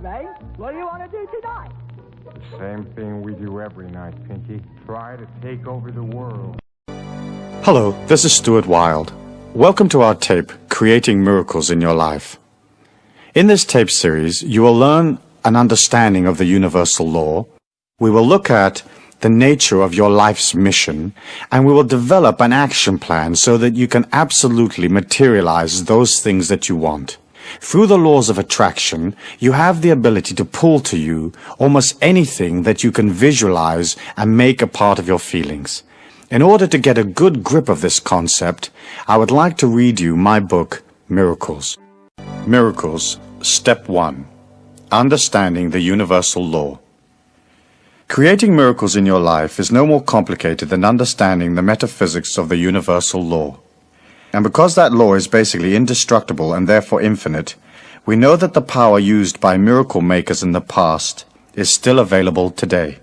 Ray. What do you want to do tonight? The same thing we do every night, Pinky. Try to take over the world. Hello, this is Stuart Wilde. Welcome to our tape, Creating Miracles in Your Life. In this tape series, you will learn an understanding of the universal law. We will look at the nature of your life's mission, and we will develop an action plan so that you can absolutely materialize those things that you want. Through the laws of attraction, you have the ability to pull to you almost anything that you can visualize and make a part of your feelings. In order to get a good grip of this concept, I would like to read you my book, Miracles. Miracles, Step 1. Understanding the Universal Law. Creating miracles in your life is no more complicated than understanding the metaphysics of the universal law. And because that law is basically indestructible and therefore infinite, we know that the power used by miracle makers in the past is still available today.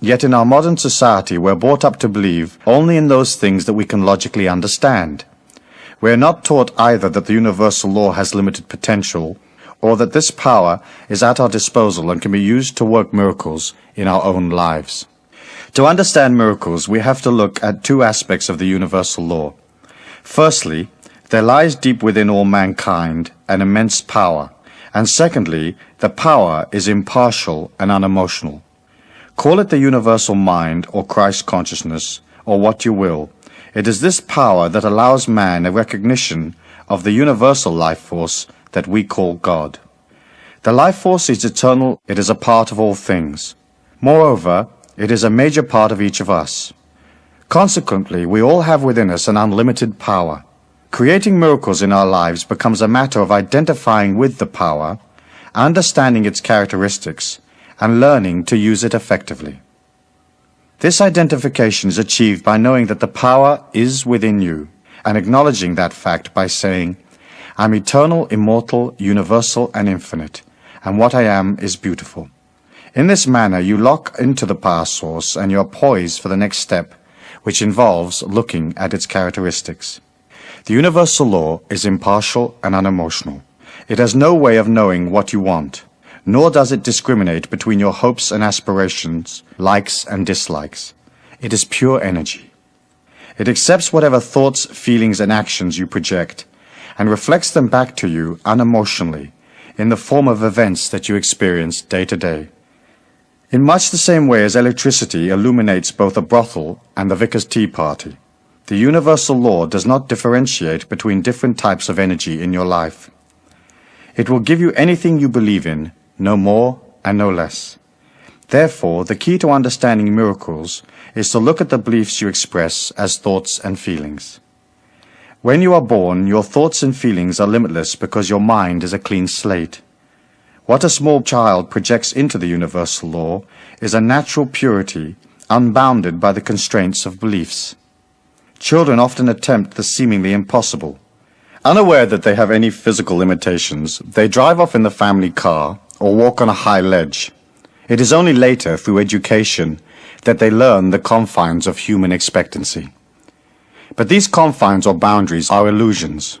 Yet in our modern society we're brought up to believe only in those things that we can logically understand. We are not taught either that the universal law has limited potential or that this power is at our disposal and can be used to work miracles in our own lives. To understand miracles, we have to look at two aspects of the universal law. Firstly, there lies deep within all mankind an immense power, and secondly, the power is impartial and unemotional. Call it the universal mind or Christ consciousness, or what you will. It is this power that allows man a recognition of the universal life force that we call God. The life force is eternal, it is a part of all things. Moreover, it is a major part of each of us. Consequently, we all have within us an unlimited power. Creating miracles in our lives becomes a matter of identifying with the power, understanding its characteristics, and learning to use it effectively. This identification is achieved by knowing that the power is within you, and acknowledging that fact by saying, I'm eternal, immortal, universal, and infinite, and what I am is beautiful. In this manner, you lock into the power source and you're poised for the next step, which involves looking at its characteristics. The universal law is impartial and unemotional. It has no way of knowing what you want, nor does it discriminate between your hopes and aspirations, likes and dislikes. It is pure energy. It accepts whatever thoughts, feelings, and actions you project, and reflects them back to you unemotionally in the form of events that you experience day to day. In much the same way as electricity illuminates both a brothel and the vicar's tea party, the universal law does not differentiate between different types of energy in your life. It will give you anything you believe in, no more and no less. Therefore, the key to understanding miracles is to look at the beliefs you express as thoughts and feelings. When you are born, your thoughts and feelings are limitless because your mind is a clean slate. What a small child projects into the universal law is a natural purity unbounded by the constraints of beliefs. Children often attempt the seemingly impossible. Unaware that they have any physical limitations, they drive off in the family car or walk on a high ledge. It is only later, through education, that they learn the confines of human expectancy. But these confines or boundaries are illusions.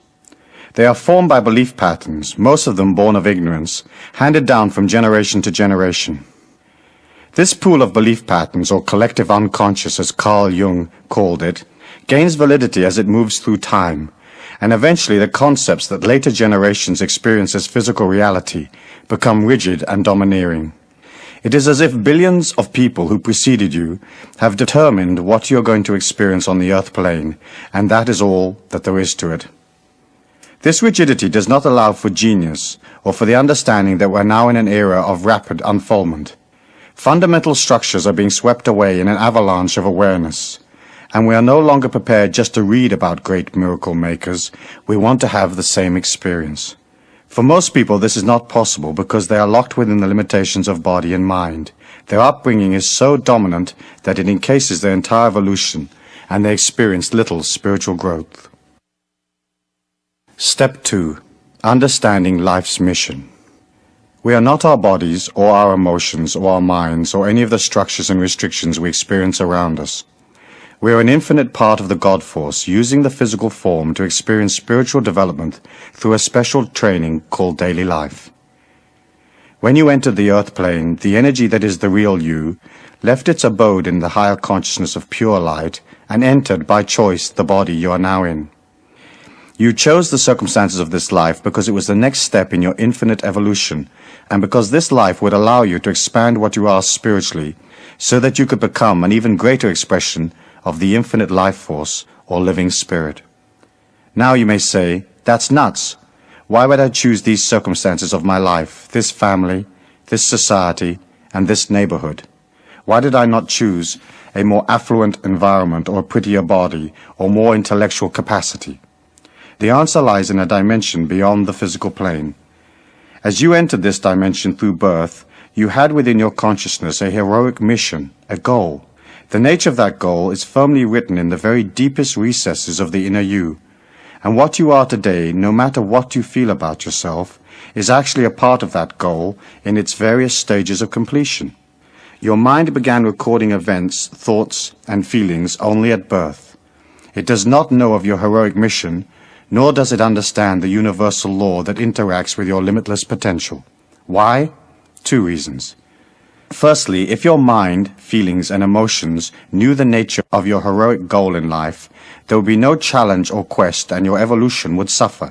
They are formed by belief patterns, most of them born of ignorance, handed down from generation to generation. This pool of belief patterns, or collective unconscious as Carl Jung called it, gains validity as it moves through time, and eventually the concepts that later generations experience as physical reality become rigid and domineering. It is as if billions of people who preceded you have determined what you're going to experience on the earth plane, and that is all that there is to it. This rigidity does not allow for genius or for the understanding that we're now in an era of rapid unfoldment. Fundamental structures are being swept away in an avalanche of awareness, and we are no longer prepared just to read about great miracle makers, we want to have the same experience. For most people, this is not possible because they are locked within the limitations of body and mind. Their upbringing is so dominant that it encases their entire evolution, and they experience little spiritual growth. Step 2. Understanding life's mission. We are not our bodies, or our emotions, or our minds, or any of the structures and restrictions we experience around us. We are an infinite part of the God force, using the physical form to experience spiritual development through a special training called daily life. When you entered the earth plane, the energy that is the real you left its abode in the higher consciousness of pure light and entered by choice the body you are now in. You chose the circumstances of this life because it was the next step in your infinite evolution, and because this life would allow you to expand what you are spiritually, so that you could become an even greater expression of the infinite life force or living spirit. Now you may say, that's nuts. Why would I choose these circumstances of my life, this family, this society, and this neighborhood? Why did I not choose a more affluent environment or a prettier body or more intellectual capacity? The answer lies in a dimension beyond the physical plane. As you entered this dimension through birth, you had within your consciousness a heroic mission, a goal. The nature of that goal is firmly written in the very deepest recesses of the inner you. And what you are today, no matter what you feel about yourself, is actually a part of that goal in its various stages of completion. Your mind began recording events, thoughts, and feelings only at birth. It does not know of your heroic mission, nor does it understand the universal law that interacts with your limitless potential. Why? Two reasons. Firstly, if your mind, feelings, and emotions knew the nature of your heroic goal in life, there would be no challenge or quest and your evolution would suffer.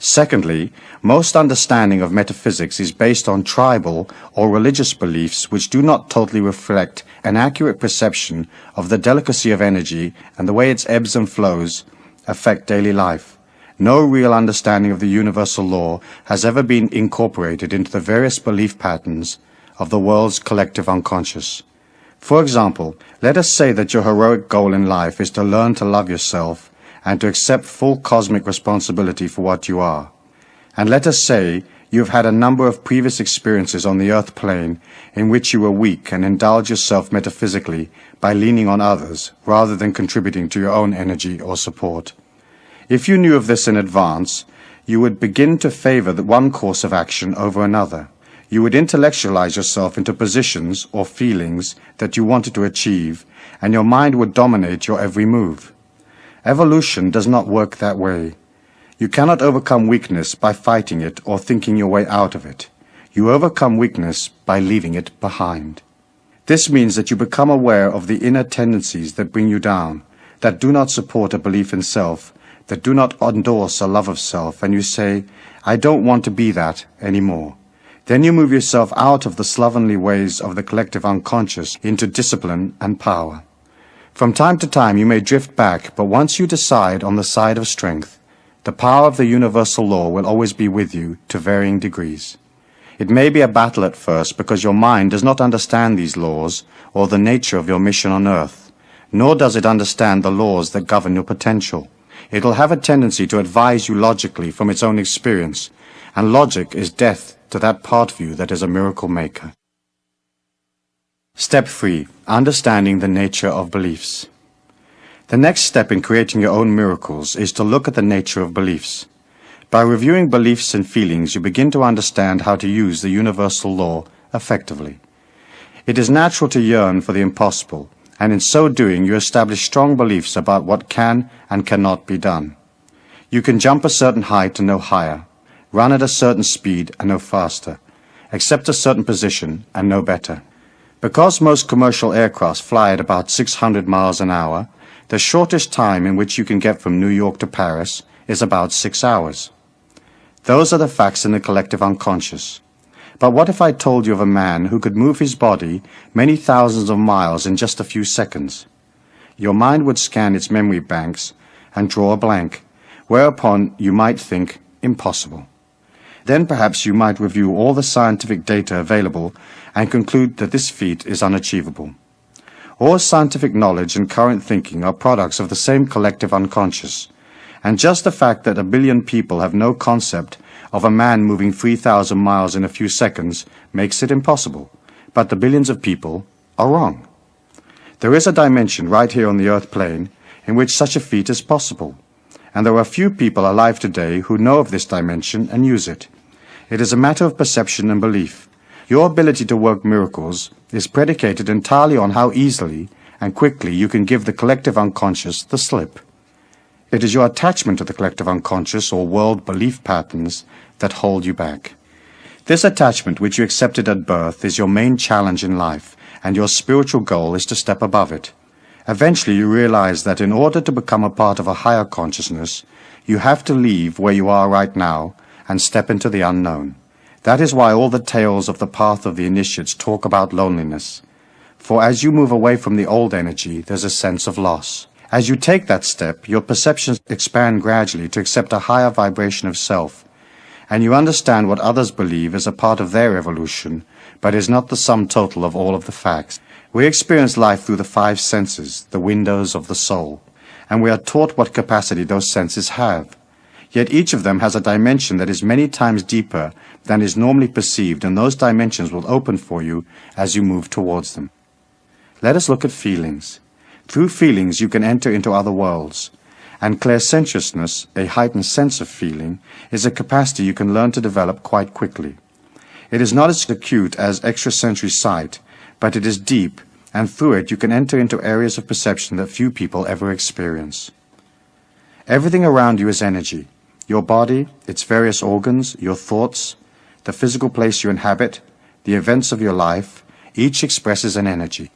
Secondly, most understanding of metaphysics is based on tribal or religious beliefs which do not totally reflect an accurate perception of the delicacy of energy and the way its ebbs and flows affect daily life. No real understanding of the universal law has ever been incorporated into the various belief patterns of the world's collective unconscious. For example, let us say that your heroic goal in life is to learn to love yourself and to accept full cosmic responsibility for what you are. And let us say you have had a number of previous experiences on the earth plane in which you were weak and indulge yourself metaphysically by leaning on others rather than contributing to your own energy or support. If you knew of this in advance, you would begin to favor the one course of action over another. You would intellectualize yourself into positions or feelings that you wanted to achieve, and your mind would dominate your every move. Evolution does not work that way. You cannot overcome weakness by fighting it or thinking your way out of it. You overcome weakness by leaving it behind. This means that you become aware of the inner tendencies that bring you down, that do not support a belief in self, that do not endorse a love of self, and you say, I don't want to be that anymore. Then you move yourself out of the slovenly ways of the collective unconscious into discipline and power. From time to time you may drift back, but once you decide on the side of strength, the power of the universal law will always be with you to varying degrees. It may be a battle at first because your mind does not understand these laws or the nature of your mission on earth, nor does it understand the laws that govern your potential. It will have a tendency to advise you logically from its own experience, and logic is death to that part of you that is a miracle maker. Step 3. Understanding the nature of beliefs. The next step in creating your own miracles is to look at the nature of beliefs. By reviewing beliefs and feelings, you begin to understand how to use the universal law effectively. It is natural to yearn for the impossible, and in so doing you establish strong beliefs about what can and cannot be done. You can jump a certain height and no higher, run at a certain speed and no faster, accept a certain position and no better. Because most commercial aircraft fly at about 600 miles an hour, the shortest time in which you can get from New York to Paris is about six hours. Those are the facts in the collective unconscious. But what if I told you of a man who could move his body many thousands of miles in just a few seconds? Your mind would scan its memory banks and draw a blank, whereupon you might think impossible. Then perhaps you might review all the scientific data available and conclude that this feat is unachievable. All scientific knowledge and current thinking are products of the same collective unconscious, and just the fact that a billion people have no concept of a man moving 3,000 miles in a few seconds makes it impossible, but the billions of people are wrong. There is a dimension right here on the earth plane in which such a feat is possible, and there are few people alive today who know of this dimension and use it. It is a matter of perception and belief. Your ability to work miracles is predicated entirely on how easily and quickly you can give the collective unconscious the slip. It is your attachment to the collective unconscious or world belief patterns that hold you back. This attachment which you accepted at birth is your main challenge in life, and your spiritual goal is to step above it. Eventually you realize that in order to become a part of a higher consciousness, you have to leave where you are right now and step into the unknown. That is why all the tales of the path of the initiates talk about loneliness. For as you move away from the old energy, there's a sense of loss. As you take that step, your perceptions expand gradually to accept a higher vibration of self, and you understand what others believe is a part of their evolution, but is not the sum total of all of the facts. We experience life through the five senses, the windows of the soul, and we are taught what capacity those senses have. Yet each of them has a dimension that is many times deeper than is normally perceived, and those dimensions will open for you as you move towards them. Let us look at feelings. Through feelings you can enter into other worlds, and clairsentiousness, a heightened sense of feeling, is a capacity you can learn to develop quite quickly. It is not as acute as extrasensory sight, but it is deep, and through it you can enter into areas of perception that few people ever experience. Everything around you is energy. Your body, its various organs, your thoughts, the physical place you inhabit, the events of your life, each expresses an energy.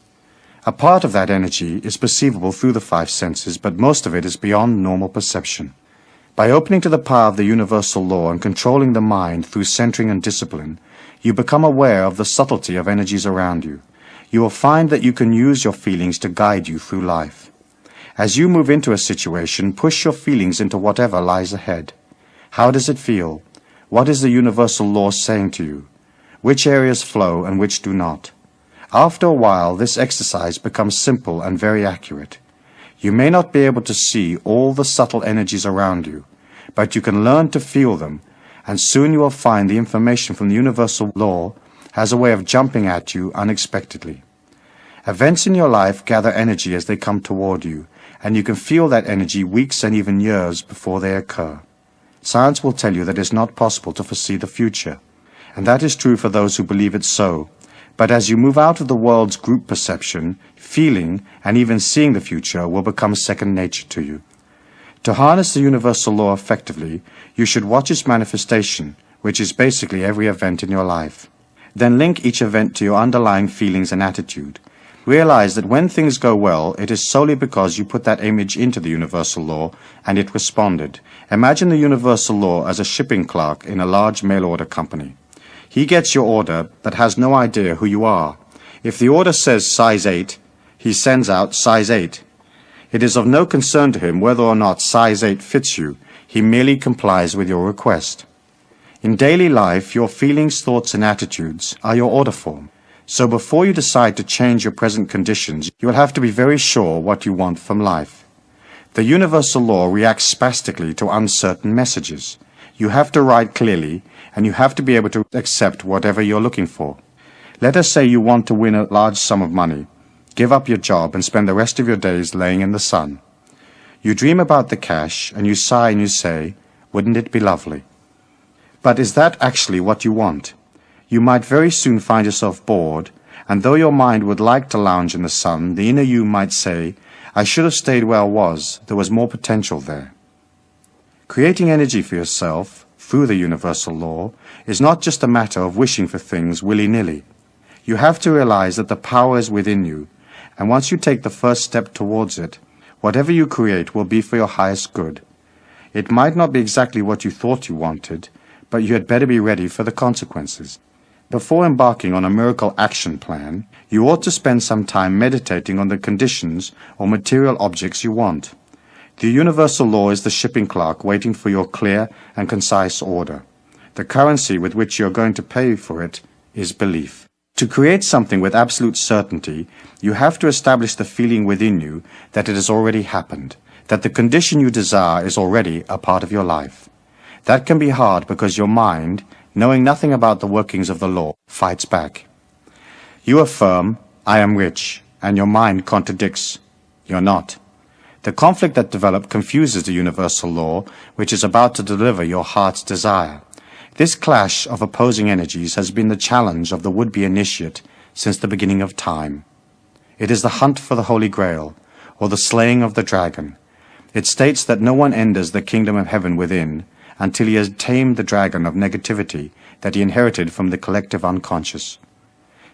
A part of that energy is perceivable through the five senses, but most of it is beyond normal perception. By opening to the power of the universal law and controlling the mind through centering and discipline, you become aware of the subtlety of energies around you. You will find that you can use your feelings to guide you through life. As you move into a situation, push your feelings into whatever lies ahead. How does it feel? What is the universal law saying to you? Which areas flow and which do not? After a while, this exercise becomes simple and very accurate. You may not be able to see all the subtle energies around you, but you can learn to feel them, and soon you will find the information from the universal law has a way of jumping at you unexpectedly. Events in your life gather energy as they come toward you, and you can feel that energy weeks and even years before they occur. Science will tell you that it is not possible to foresee the future, and that is true for those who believe it so. But as you move out of the world's group perception, feeling and even seeing the future will become second nature to you. To harness the universal law effectively, you should watch its manifestation, which is basically every event in your life. Then link each event to your underlying feelings and attitude. Realize that when things go well, it is solely because you put that image into the universal law and it responded. Imagine the universal law as a shipping clerk in a large mail order company. He gets your order but has no idea who you are. If the order says size 8, he sends out size 8. It is of no concern to him whether or not size 8 fits you. He merely complies with your request. In daily life, your feelings, thoughts, and attitudes are your order form. So before you decide to change your present conditions, you will have to be very sure what you want from life. The universal law reacts spastically to uncertain messages. You have to write clearly, and you have to be able to accept whatever you're looking for. Let us say you want to win a large sum of money. Give up your job and spend the rest of your days laying in the sun. You dream about the cash, and you sigh and you say, wouldn't it be lovely? But is that actually what you want? you might very soon find yourself bored, and though your mind would like to lounge in the sun, the inner you might say, I should have stayed where I was, there was more potential there. Creating energy for yourself, through the universal law, is not just a matter of wishing for things willy-nilly. You have to realize that the power is within you, and once you take the first step towards it, whatever you create will be for your highest good. It might not be exactly what you thought you wanted, but you had better be ready for the consequences. Before embarking on a miracle action plan, you ought to spend some time meditating on the conditions or material objects you want. The universal law is the shipping clerk waiting for your clear and concise order. The currency with which you are going to pay for it is belief. To create something with absolute certainty, you have to establish the feeling within you that it has already happened, that the condition you desire is already a part of your life. That can be hard because your mind, knowing nothing about the workings of the law, fights back. You affirm, I am rich, and your mind contradicts, you're not. The conflict that developed confuses the universal law, which is about to deliver your heart's desire. This clash of opposing energies has been the challenge of the would-be initiate since the beginning of time. It is the hunt for the Holy Grail, or the slaying of the dragon. It states that no one enters the kingdom of heaven within, until he has tamed the dragon of negativity that he inherited from the collective unconscious.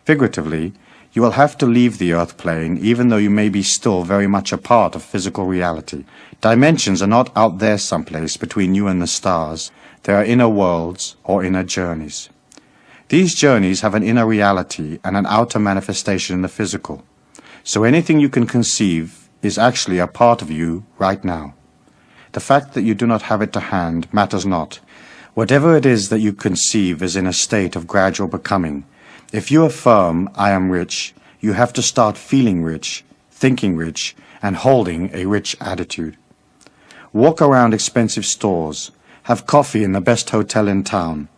Figuratively, you will have to leave the earth plane even though you may be still very much a part of physical reality. Dimensions are not out there someplace between you and the stars. They are inner worlds or inner journeys. These journeys have an inner reality and an outer manifestation in the physical. So anything you can conceive is actually a part of you right now. The fact that you do not have it to hand matters not. Whatever it is that you conceive is in a state of gradual becoming. If you affirm, I am rich, you have to start feeling rich, thinking rich, and holding a rich attitude. Walk around expensive stores. Have coffee in the best hotel in town.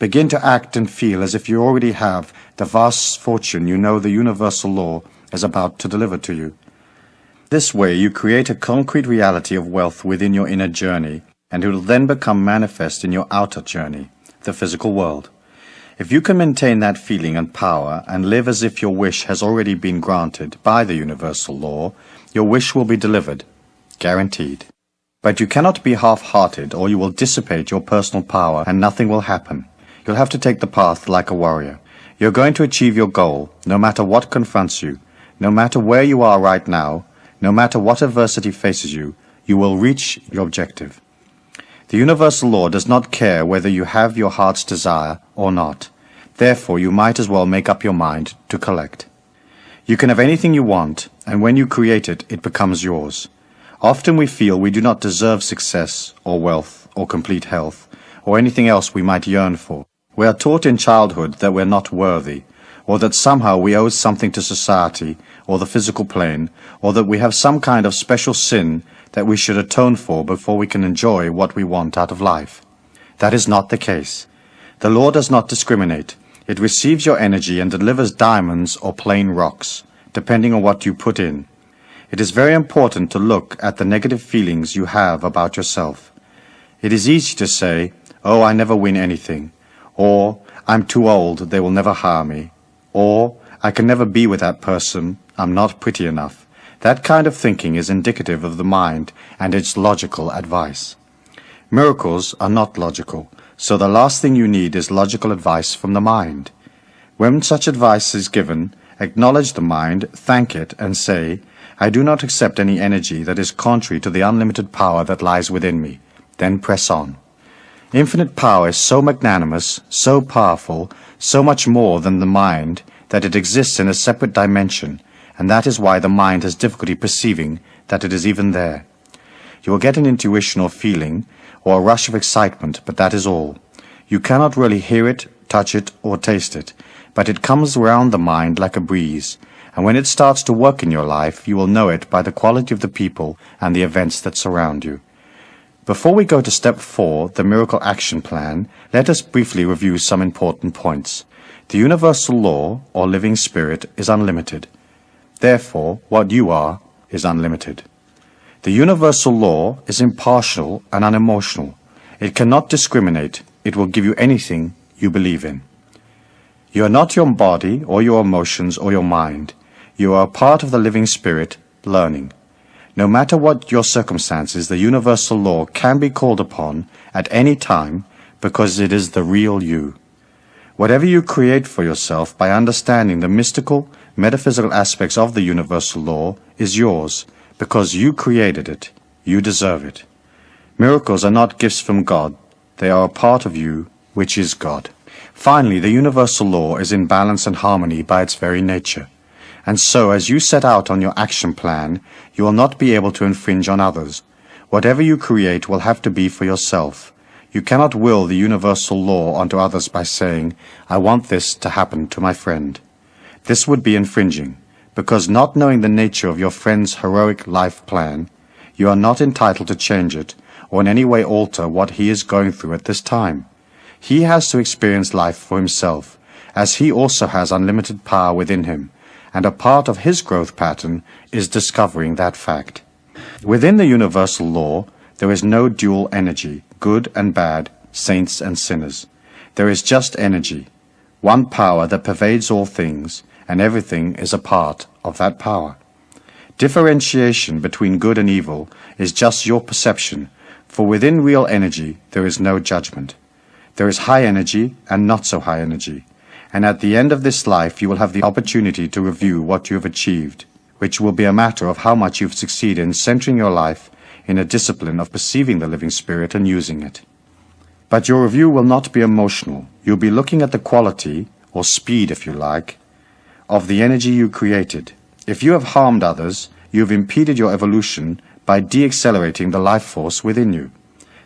Begin to act and feel as if you already have the vast fortune you know the universal law is about to deliver to you. This way you create a concrete reality of wealth within your inner journey, and it will then become manifest in your outer journey, the physical world. If you can maintain that feeling and power and live as if your wish has already been granted by the universal law, your wish will be delivered, guaranteed. But you cannot be half-hearted or you will dissipate your personal power and nothing will happen. You'll have to take the path like a warrior. You're going to achieve your goal, no matter what confronts you, no matter where you are right now, no matter what adversity faces you, you will reach your objective. The universal law does not care whether you have your heart's desire or not. Therefore, you might as well make up your mind to collect. You can have anything you want, and when you create it, it becomes yours. Often we feel we do not deserve success, or wealth, or complete health, or anything else we might yearn for. We are taught in childhood that we're not worthy, or that somehow we owe something to society, or the physical plane, or that we have some kind of special sin that we should atone for before we can enjoy what we want out of life. That is not the case. The law does not discriminate. It receives your energy and delivers diamonds or plain rocks, depending on what you put in. It is very important to look at the negative feelings you have about yourself. It is easy to say, oh, I never win anything, or I'm too old, they will never hire me, or, I can never be with that person, I'm not pretty enough. That kind of thinking is indicative of the mind and its logical advice. Miracles are not logical, so the last thing you need is logical advice from the mind. When such advice is given, acknowledge the mind, thank it, and say, I do not accept any energy that is contrary to the unlimited power that lies within me. Then press on. Infinite power is so magnanimous, so powerful, so much more than the mind, that it exists in a separate dimension, and that is why the mind has difficulty perceiving that it is even there. You will get an intuition or feeling, or a rush of excitement, but that is all. You cannot really hear it, touch it, or taste it, but it comes round the mind like a breeze, and when it starts to work in your life, you will know it by the quality of the people and the events that surround you. Before we go to step four, the miracle action plan, let us briefly review some important points. The universal law, or living spirit, is unlimited. Therefore, what you are is unlimited. The universal law is impartial and unemotional. It cannot discriminate. It will give you anything you believe in. You are not your body or your emotions or your mind. You are a part of the living spirit, learning. No matter what your circumstances, the universal law can be called upon at any time because it is the real you. Whatever you create for yourself by understanding the mystical, metaphysical aspects of the universal law is yours because you created it. You deserve it. Miracles are not gifts from God. They are a part of you, which is God. Finally, the universal law is in balance and harmony by its very nature. And so, as you set out on your action plan, you will not be able to infringe on others. Whatever you create will have to be for yourself. You cannot will the universal law onto others by saying, I want this to happen to my friend. This would be infringing, because not knowing the nature of your friend's heroic life plan, you are not entitled to change it or in any way alter what he is going through at this time. He has to experience life for himself, as he also has unlimited power within him, and a part of his growth pattern is discovering that fact. Within the universal law, there is no dual energy, good and bad, saints and sinners. There is just energy, one power that pervades all things, and everything is a part of that power. Differentiation between good and evil is just your perception, for within real energy there is no judgment. There is high energy and not so high energy. And at the end of this life, you will have the opportunity to review what you have achieved, which will be a matter of how much you've succeeded in centering your life in a discipline of perceiving the living spirit and using it. But your review will not be emotional. You'll be looking at the quality, or speed if you like, of the energy you created. If you have harmed others, you have impeded your evolution by deaccelerating the life force within you.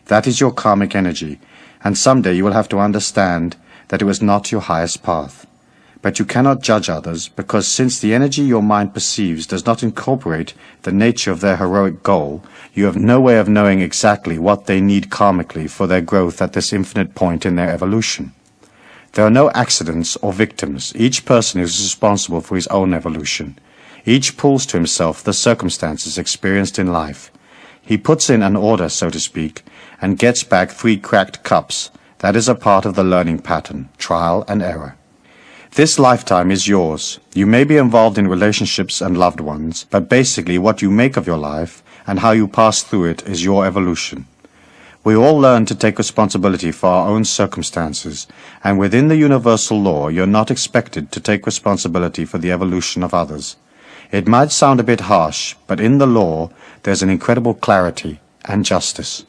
That is your karmic energy, and someday you will have to understand that it was not your highest path. But you cannot judge others, because since the energy your mind perceives does not incorporate the nature of their heroic goal, you have no way of knowing exactly what they need karmically for their growth at this infinite point in their evolution. There are no accidents or victims. Each person is responsible for his own evolution. Each pulls to himself the circumstances experienced in life. He puts in an order, so to speak, and gets back three cracked cups. That is a part of the learning pattern, trial and error. This lifetime is yours. You may be involved in relationships and loved ones, but basically what you make of your life and how you pass through it is your evolution. We all learn to take responsibility for our own circumstances, and within the universal law you're not expected to take responsibility for the evolution of others. It might sound a bit harsh, but in the law there's an incredible clarity and justice.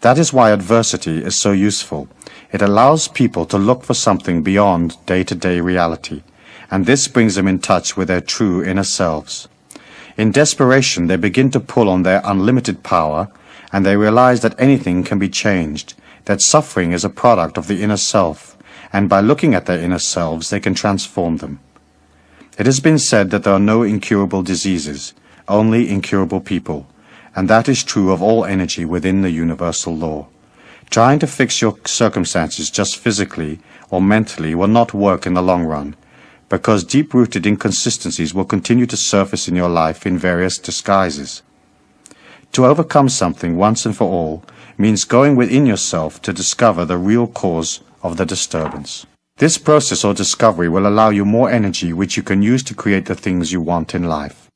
That is why adversity is so useful. It allows people to look for something beyond day-to-day -day reality, and this brings them in touch with their true inner selves. In desperation, they begin to pull on their unlimited power and they realize that anything can be changed, that suffering is a product of the inner self, and by looking at their inner selves they can transform them. It has been said that there are no incurable diseases, only incurable people, and that is true of all energy within the universal law. Trying to fix your circumstances just physically or mentally will not work in the long run, because deep-rooted inconsistencies will continue to surface in your life in various disguises. To overcome something once and for all means going within yourself to discover the real cause of the disturbance. This process or discovery will allow you more energy which you can use to create the things you want in life.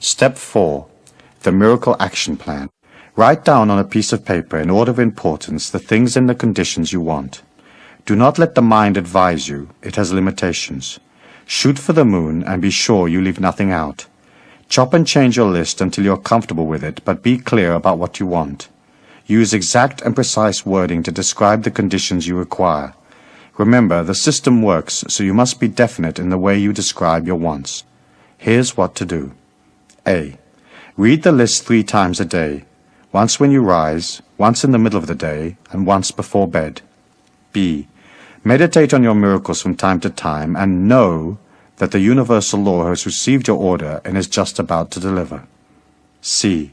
Step 4. The Miracle Action Plan. Write down on a piece of paper in order of importance the things and the conditions you want. Do not let the mind advise you, it has limitations. Shoot for the moon and be sure you leave nothing out. Chop and change your list until you're comfortable with it, but be clear about what you want. Use exact and precise wording to describe the conditions you require. Remember, the system works, so you must be definite in the way you describe your wants. Here's what to do. A. Read the list three times a day. Once when you rise, once in the middle of the day, and once before bed. B. Meditate on your miracles from time to time and know that the universal law has received your order and is just about to deliver. C.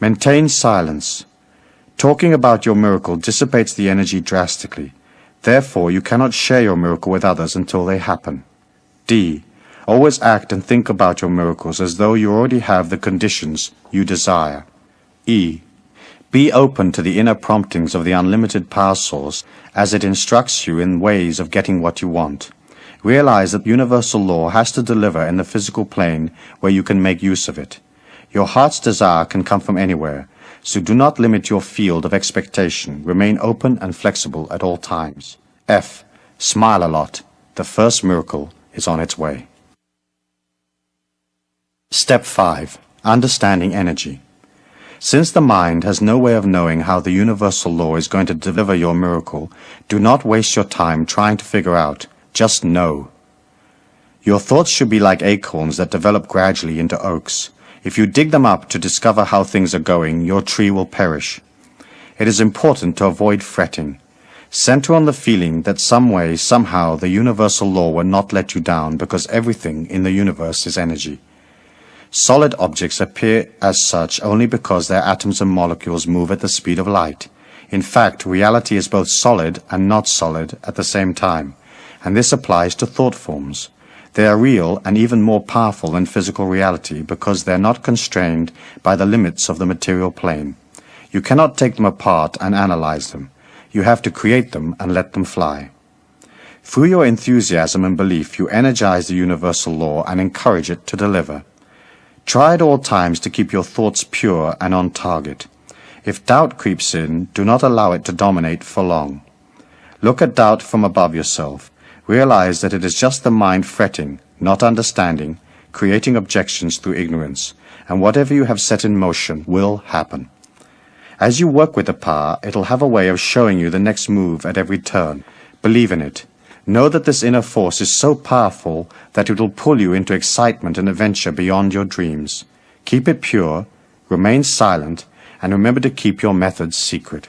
Maintain silence. Talking about your miracle dissipates the energy drastically. Therefore, you cannot share your miracle with others until they happen. D. Always act and think about your miracles as though you already have the conditions you desire. E. Be open to the inner promptings of the unlimited power source as it instructs you in ways of getting what you want. Realize that universal law has to deliver in the physical plane where you can make use of it. Your heart's desire can come from anywhere, so do not limit your field of expectation. Remain open and flexible at all times. F. Smile a lot. The first miracle is on its way. Step 5. Understanding energy. Since the mind has no way of knowing how the universal law is going to deliver your miracle, do not waste your time trying to figure out just know. Your thoughts should be like acorns that develop gradually into oaks. If you dig them up to discover how things are going, your tree will perish. It is important to avoid fretting. Center on the feeling that some way, somehow, the universal law will not let you down because everything in the universe is energy. Solid objects appear as such only because their atoms and molecules move at the speed of light. In fact, reality is both solid and not solid at the same time and this applies to thought forms. They are real and even more powerful than physical reality because they are not constrained by the limits of the material plane. You cannot take them apart and analyze them. You have to create them and let them fly. Through your enthusiasm and belief, you energize the universal law and encourage it to deliver. Try at all times to keep your thoughts pure and on target. If doubt creeps in, do not allow it to dominate for long. Look at doubt from above yourself. Realize that it is just the mind fretting, not understanding, creating objections through ignorance, and whatever you have set in motion will happen. As you work with the power, it'll have a way of showing you the next move at every turn. Believe in it. Know that this inner force is so powerful that it will pull you into excitement and adventure beyond your dreams. Keep it pure, remain silent, and remember to keep your methods secret.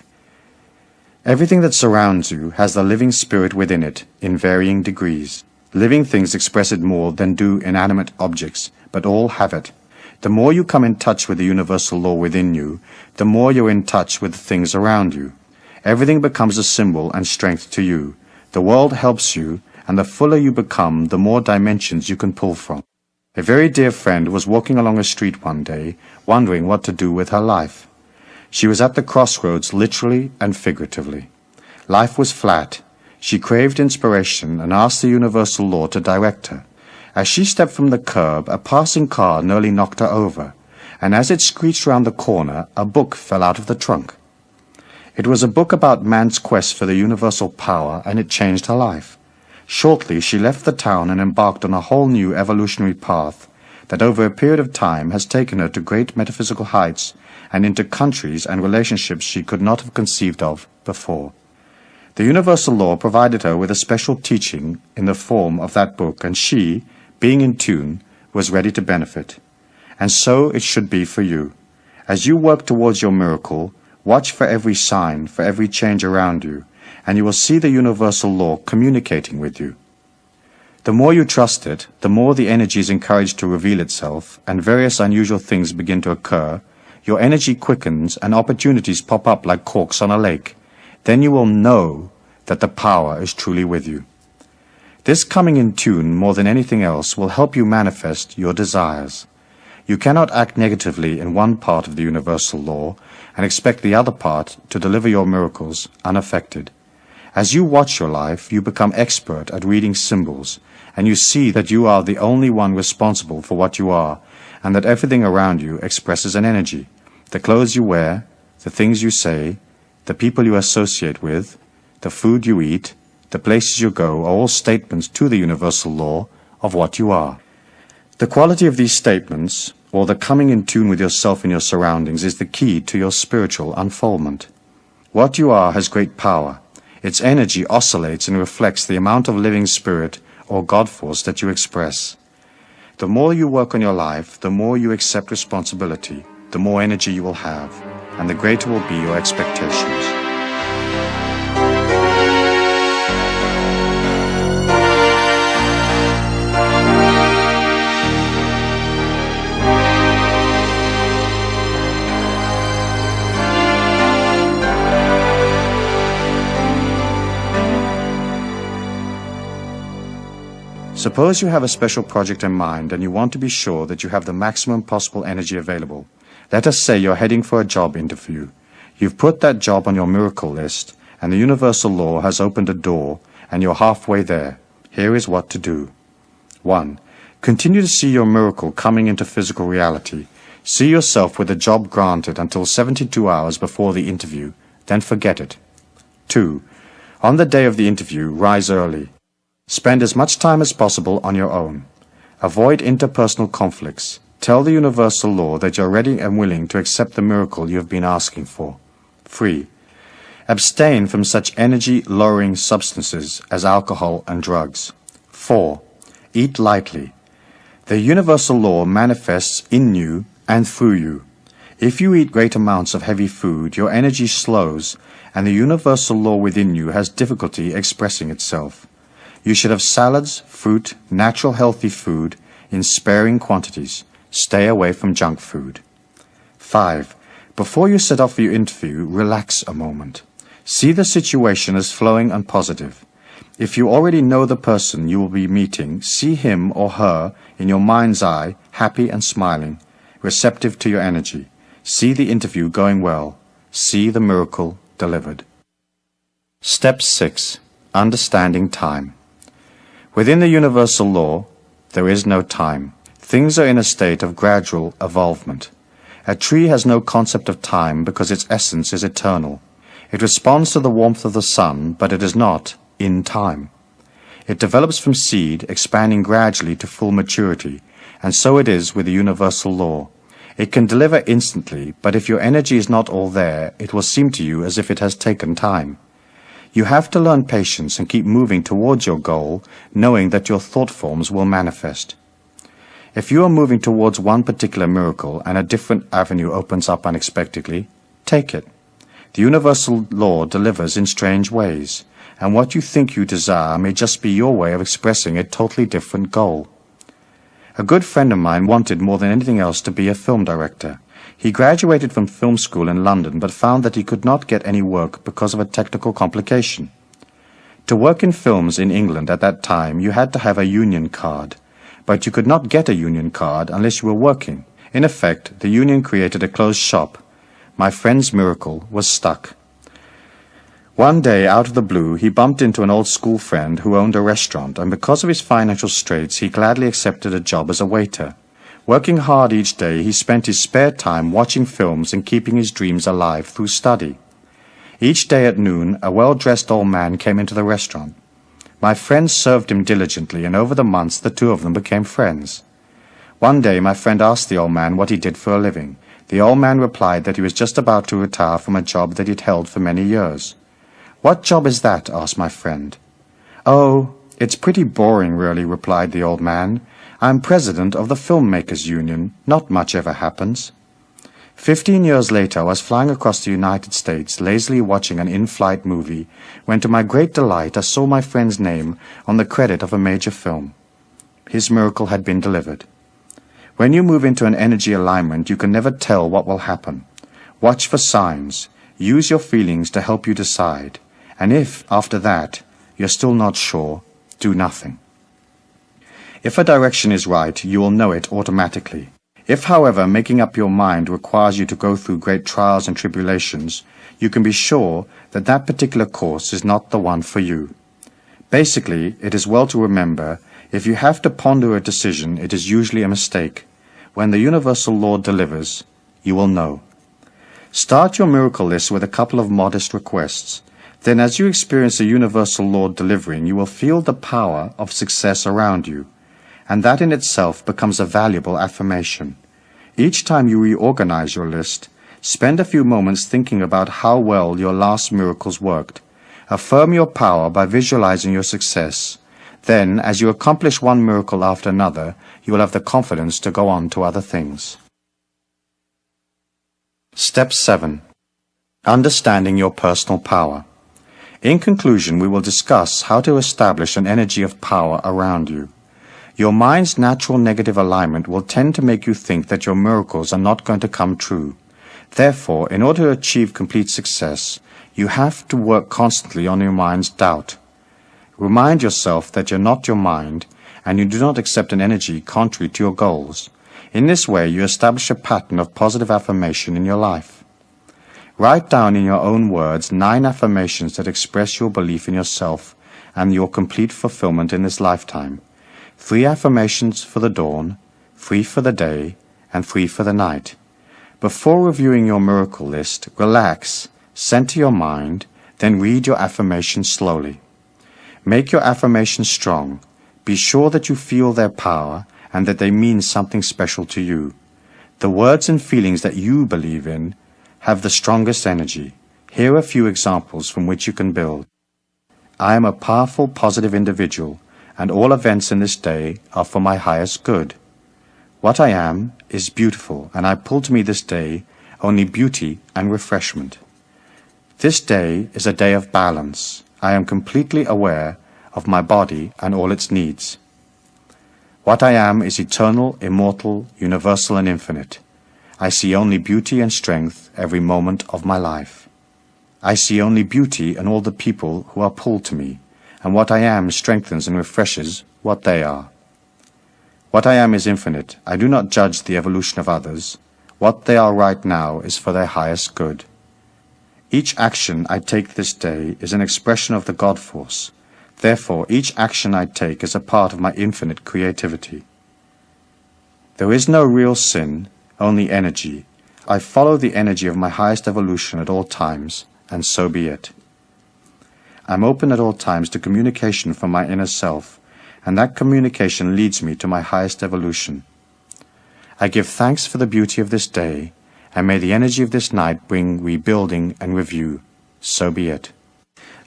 Everything that surrounds you has the living spirit within it in varying degrees. Living things express it more than do inanimate objects, but all have it. The more you come in touch with the universal law within you, the more you're in touch with the things around you. Everything becomes a symbol and strength to you. The world helps you, and the fuller you become, the more dimensions you can pull from. A very dear friend was walking along a street one day, wondering what to do with her life. She was at the crossroads literally and figuratively. Life was flat. She craved inspiration and asked the universal law to direct her. As she stepped from the curb, a passing car nearly knocked her over, and as it screeched round the corner, a book fell out of the trunk. It was a book about man's quest for the universal power, and it changed her life. Shortly, she left the town and embarked on a whole new evolutionary path that over a period of time has taken her to great metaphysical heights and into countries and relationships she could not have conceived of before. The universal law provided her with a special teaching in the form of that book, and she, being in tune, was ready to benefit. And so it should be for you. As you work towards your miracle, watch for every sign, for every change around you, and you will see the universal law communicating with you. The more you trust it, the more the energy is encouraged to reveal itself, and various unusual things begin to occur, your energy quickens and opportunities pop up like corks on a lake. Then you will know that the power is truly with you. This coming in tune more than anything else will help you manifest your desires. You cannot act negatively in one part of the universal law and expect the other part to deliver your miracles unaffected. As you watch your life, you become expert at reading symbols, and you see that you are the only one responsible for what you are, and that everything around you expresses an energy. The clothes you wear, the things you say, the people you associate with, the food you eat, the places you go are all statements to the universal law of what you are. The quality of these statements, or the coming in tune with yourself and your surroundings, is the key to your spiritual unfoldment. What you are has great power. Its energy oscillates and reflects the amount of living spirit or God force that you express. The more you work on your life, the more you accept responsibility, the more energy you will have, and the greater will be your expectations. Suppose you have a special project in mind and you want to be sure that you have the maximum possible energy available. Let us say you're heading for a job interview. You've put that job on your miracle list, and the universal law has opened a door, and you're halfway there. Here is what to do. 1. Continue to see your miracle coming into physical reality. See yourself with the job granted until 72 hours before the interview, then forget it. 2. On the day of the interview, rise early. Spend as much time as possible on your own. Avoid interpersonal conflicts. Tell the universal law that you're ready and willing to accept the miracle you have been asking for. 3. Abstain from such energy-lowering substances as alcohol and drugs. 4. Eat lightly. The universal law manifests in you and through you. If you eat great amounts of heavy food, your energy slows, and the universal law within you has difficulty expressing itself. You should have salads, fruit, natural healthy food in sparing quantities. Stay away from junk food. 5. Before you set off for your interview, relax a moment. See the situation as flowing and positive. If you already know the person you will be meeting, see him or her in your mind's eye, happy and smiling, receptive to your energy. See the interview going well. See the miracle delivered. Step 6. Understanding time. Within the universal law, there is no time. Things are in a state of gradual evolvement. A tree has no concept of time because its essence is eternal. It responds to the warmth of the sun, but it is not in time. It develops from seed, expanding gradually to full maturity, and so it is with the universal law. It can deliver instantly, but if your energy is not all there, it will seem to you as if it has taken time. You have to learn patience and keep moving towards your goal, knowing that your thought forms will manifest. If you are moving towards one particular miracle and a different avenue opens up unexpectedly, take it. The universal law delivers in strange ways, and what you think you desire may just be your way of expressing a totally different goal. A good friend of mine wanted more than anything else to be a film director. He graduated from film school in London but found that he could not get any work because of a technical complication. To work in films in England at that time you had to have a union card but you could not get a union card unless you were working. In effect, the union created a closed shop. My friend's miracle was stuck. One day, out of the blue, he bumped into an old school friend who owned a restaurant, and because of his financial straits, he gladly accepted a job as a waiter. Working hard each day, he spent his spare time watching films and keeping his dreams alive through study. Each day at noon, a well-dressed old man came into the restaurant. My friend served him diligently, and over the months the two of them became friends. One day my friend asked the old man what he did for a living. The old man replied that he was just about to retire from a job that he'd held for many years. What job is that? asked my friend. Oh, it's pretty boring, really, replied the old man. I'm president of the Filmmakers Union. Not much ever happens. Fifteen years later, I was flying across the United States, lazily watching an in-flight movie, when to my great delight I saw my friend's name on the credit of a major film. His miracle had been delivered. When you move into an energy alignment, you can never tell what will happen. Watch for signs. Use your feelings to help you decide. And if, after that, you're still not sure, do nothing. If a direction is right, you will know it automatically. If, however, making up your mind requires you to go through great trials and tribulations, you can be sure that that particular course is not the one for you. Basically, it is well to remember, if you have to ponder a decision, it is usually a mistake. When the universal law delivers, you will know. Start your miracle list with a couple of modest requests. Then as you experience the universal law delivering, you will feel the power of success around you and that in itself becomes a valuable affirmation. Each time you reorganize your list, spend a few moments thinking about how well your last miracles worked. Affirm your power by visualizing your success. Then, as you accomplish one miracle after another, you will have the confidence to go on to other things. Step 7. Understanding your personal power. In conclusion, we will discuss how to establish an energy of power around you. Your mind's natural negative alignment will tend to make you think that your miracles are not going to come true. Therefore, in order to achieve complete success, you have to work constantly on your mind's doubt. Remind yourself that you're not your mind, and you do not accept an energy contrary to your goals. In this way, you establish a pattern of positive affirmation in your life. Write down in your own words nine affirmations that express your belief in yourself and your complete fulfillment in this lifetime three affirmations for the dawn, three for the day, and three for the night. Before reviewing your miracle list, relax, center your mind, then read your affirmations slowly. Make your affirmations strong. Be sure that you feel their power and that they mean something special to you. The words and feelings that you believe in have the strongest energy. Here are a few examples from which you can build. I am a powerful, positive individual and all events in this day are for my highest good. What I am is beautiful, and I pull to me this day only beauty and refreshment. This day is a day of balance. I am completely aware of my body and all its needs. What I am is eternal, immortal, universal, and infinite. I see only beauty and strength every moment of my life. I see only beauty in all the people who are pulled to me and what I am strengthens and refreshes what they are. What I am is infinite. I do not judge the evolution of others. What they are right now is for their highest good. Each action I take this day is an expression of the God force. Therefore, each action I take is a part of my infinite creativity. There is no real sin, only energy. I follow the energy of my highest evolution at all times, and so be it. I'm open at all times to communication from my inner self, and that communication leads me to my highest evolution. I give thanks for the beauty of this day, and may the energy of this night bring rebuilding and review. So be it.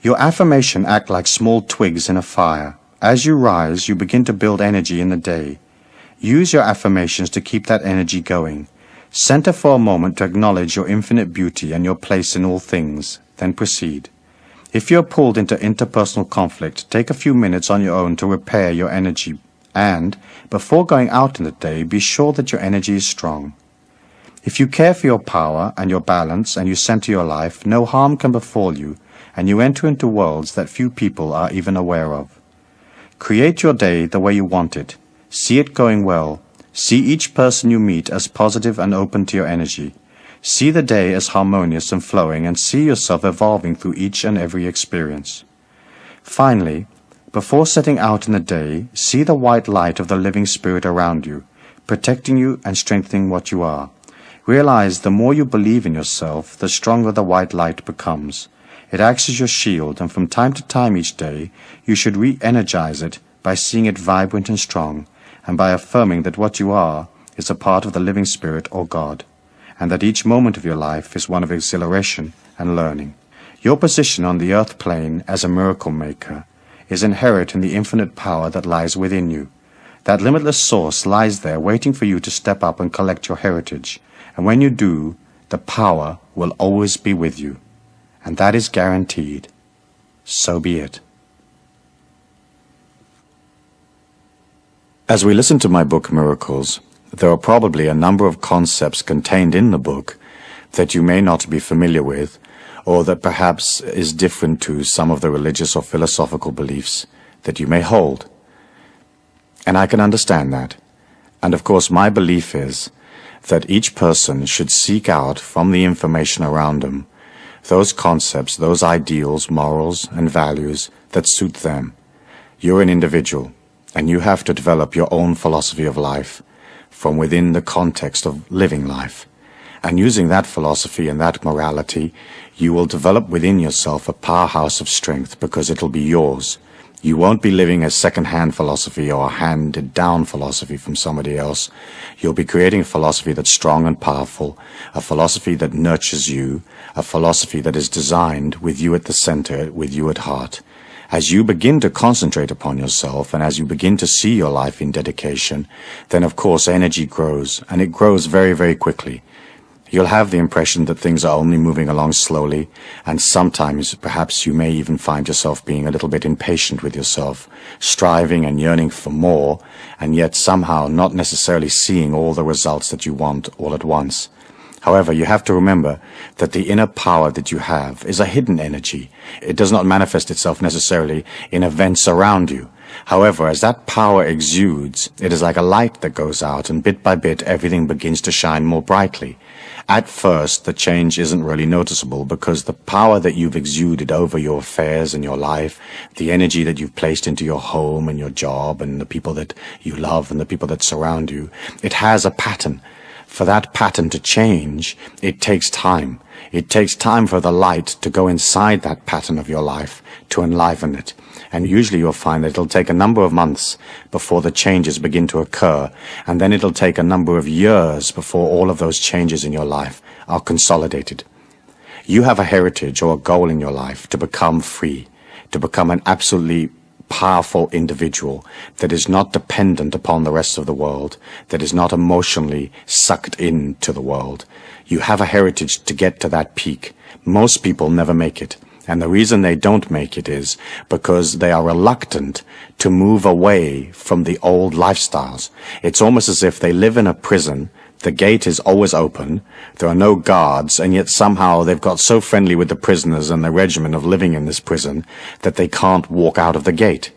Your affirmation act like small twigs in a fire. As you rise, you begin to build energy in the day. Use your affirmations to keep that energy going. Center for a moment to acknowledge your infinite beauty and your place in all things, then proceed. If you're pulled into interpersonal conflict, take a few minutes on your own to repair your energy and, before going out in the day, be sure that your energy is strong. If you care for your power and your balance and you center your life, no harm can befall you, and you enter into worlds that few people are even aware of. Create your day the way you want it. See it going well. See each person you meet as positive and open to your energy. See the day as harmonious and flowing and see yourself evolving through each and every experience. Finally, before setting out in the day, see the white light of the living spirit around you, protecting you and strengthening what you are. Realize the more you believe in yourself, the stronger the white light becomes. It acts as your shield, and from time to time each day, you should re-energize it by seeing it vibrant and strong, and by affirming that what you are is a part of the living spirit or God, and that each moment of your life is one of exhilaration and learning. Your position on the earth plane as a miracle maker is inherent in the infinite power that lies within you. That limitless source lies there waiting for you to step up and collect your heritage. And when you do, the power will always be with you. And that is guaranteed. So be it. As we listen to my book Miracles, there are probably a number of concepts contained in the book that you may not be familiar with or that perhaps is different to some of the religious or philosophical beliefs that you may hold. And I can understand that. And of course, my belief is that each person should seek out from the information around them those concepts, those ideals, morals, and values that suit them. You're an individual, and you have to develop your own philosophy of life from within the context of living life. And using that philosophy and that morality, you will develop within yourself a powerhouse of strength because it'll be yours. You won't be living a second-hand philosophy or a handed-down philosophy from somebody else. You'll be creating a philosophy that's strong and powerful, a philosophy that nurtures you, a philosophy that is designed with you at the center, with you at heart. As you begin to concentrate upon yourself and as you begin to see your life in dedication, then of course energy grows, and it grows very, very quickly. You'll have the impression that things are only moving along slowly, and sometimes perhaps you may even find yourself being a little bit impatient with yourself, striving and yearning for more, and yet somehow not necessarily seeing all the results that you want all at once. However, you have to remember that the inner power that you have is a hidden energy. It does not manifest itself necessarily in events around you. However, as that power exudes, it is like a light that goes out, and bit by bit everything begins to shine more brightly. At first, the change isn't really noticeable because the power that you've exuded over your affairs and your life, the energy that you've placed into your home and your job and the people that you love and the people that surround you, it has a pattern. For that pattern to change, it takes time. It takes time for the light to go inside that pattern of your life, to enliven it and usually you'll find that it'll take a number of months before the changes begin to occur, and then it'll take a number of years before all of those changes in your life are consolidated. You have a heritage or a goal in your life to become free, to become an absolutely powerful individual that is not dependent upon the rest of the world, that is not emotionally sucked into the world. You have a heritage to get to that peak. Most people never make it. And the reason they don't make it is because they are reluctant to move away from the old lifestyles. It's almost as if they live in a prison. The gate is always open. There are no guards, and yet somehow they've got so friendly with the prisoners and the regimen of living in this prison that they can't walk out of the gate.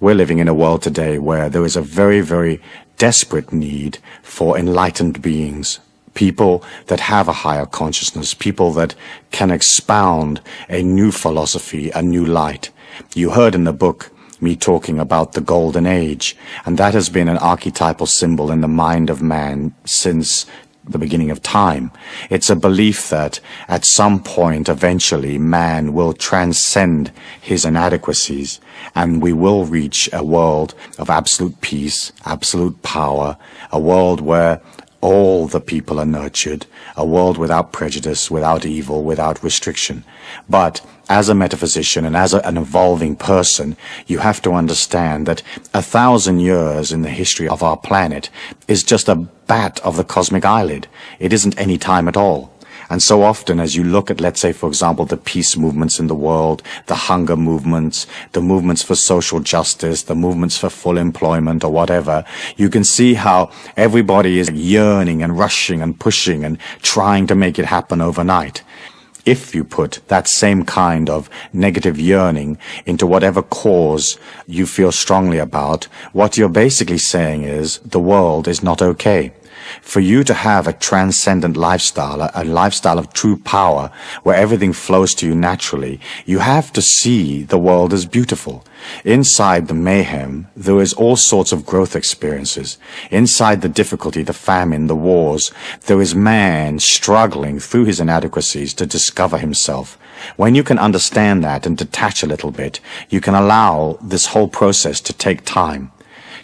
We're living in a world today where there is a very, very desperate need for enlightened beings, people that have a higher consciousness, people that can expound a new philosophy, a new light. You heard in the book me talking about the golden age, and that has been an archetypal symbol in the mind of man since the beginning of time. It's a belief that at some point, eventually, man will transcend his inadequacies and we will reach a world of absolute peace, absolute power, a world where all the people are nurtured, a world without prejudice, without evil, without restriction. But as a metaphysician and as a, an evolving person, you have to understand that a thousand years in the history of our planet is just a bat of the cosmic eyelid. It isn't any time at all. And so often as you look at, let's say, for example, the peace movements in the world, the hunger movements, the movements for social justice, the movements for full employment or whatever, you can see how everybody is yearning and rushing and pushing and trying to make it happen overnight if you put that same kind of negative yearning into whatever cause you feel strongly about, what you're basically saying is the world is not okay for you to have a transcendent lifestyle, a, a, lifestyle of true power, where everything flows to you naturally, you have to see the world as beautiful. Inside the mayhem, there is all sorts of growth experiences. Inside the difficulty, the famine, the wars, there is man struggling through his inadequacies to discover himself. When you can understand that and detach a little bit, you can allow this whole process to take time.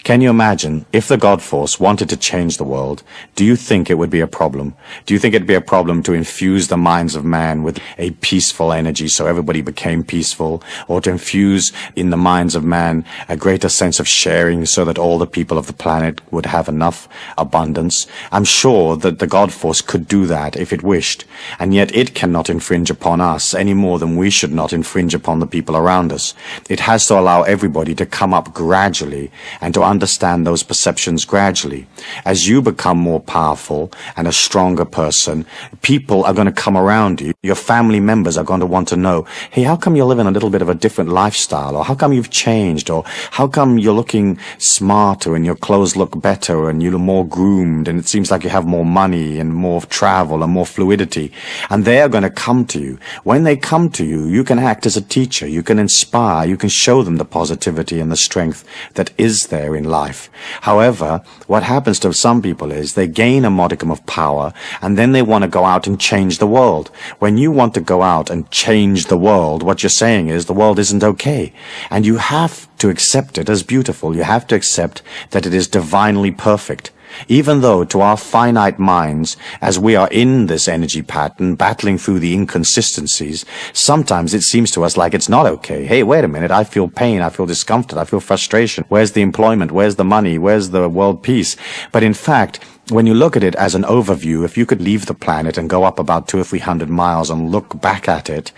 Can you imagine if the God Force wanted to change the world, do you think it would be a problem? Do you think it'd be a problem to infuse the minds of man with a peaceful energy so everybody became peaceful, or to infuse in the minds of man a greater sense of sharing so that all the people of the planet would have enough abundance? I'm sure that the God Force could do that if it wished, and yet it cannot infringe upon us any more than we should not infringe upon the people around us. It has to allow everybody to come up gradually and to understand those perceptions gradually. As you become more powerful and a stronger person, people are going to come around you. Your family members are going to want to know, hey, how come you're living a little bit of a different lifestyle? Or how come you've changed? Or how come you're looking smarter and your clothes look better and you're more groomed and it seems like you have more money and more travel and more fluidity? And they are going to come to you. When they come to you, you can act as a teacher. You can inspire. You can show them the positivity and the strength that is there in life. However, what happens to some people is they gain a modicum of power and then they want to go out and change the world. When you want to go out and change the world, what you're saying is the world isn't okay. And you have to accept it as beautiful. You have to accept that it is divinely perfect even though to our finite minds, as we are in this energy pattern, battling through the inconsistencies, sometimes it seems to us like it's not okay. Hey, wait a minute, I feel pain, I feel discomfort, I feel frustration. Where's the employment? Where's the money? Where's the world peace? But in fact, when you look at it as an overview, if you could leave the planet and go up about two or three hundred miles and look back at it,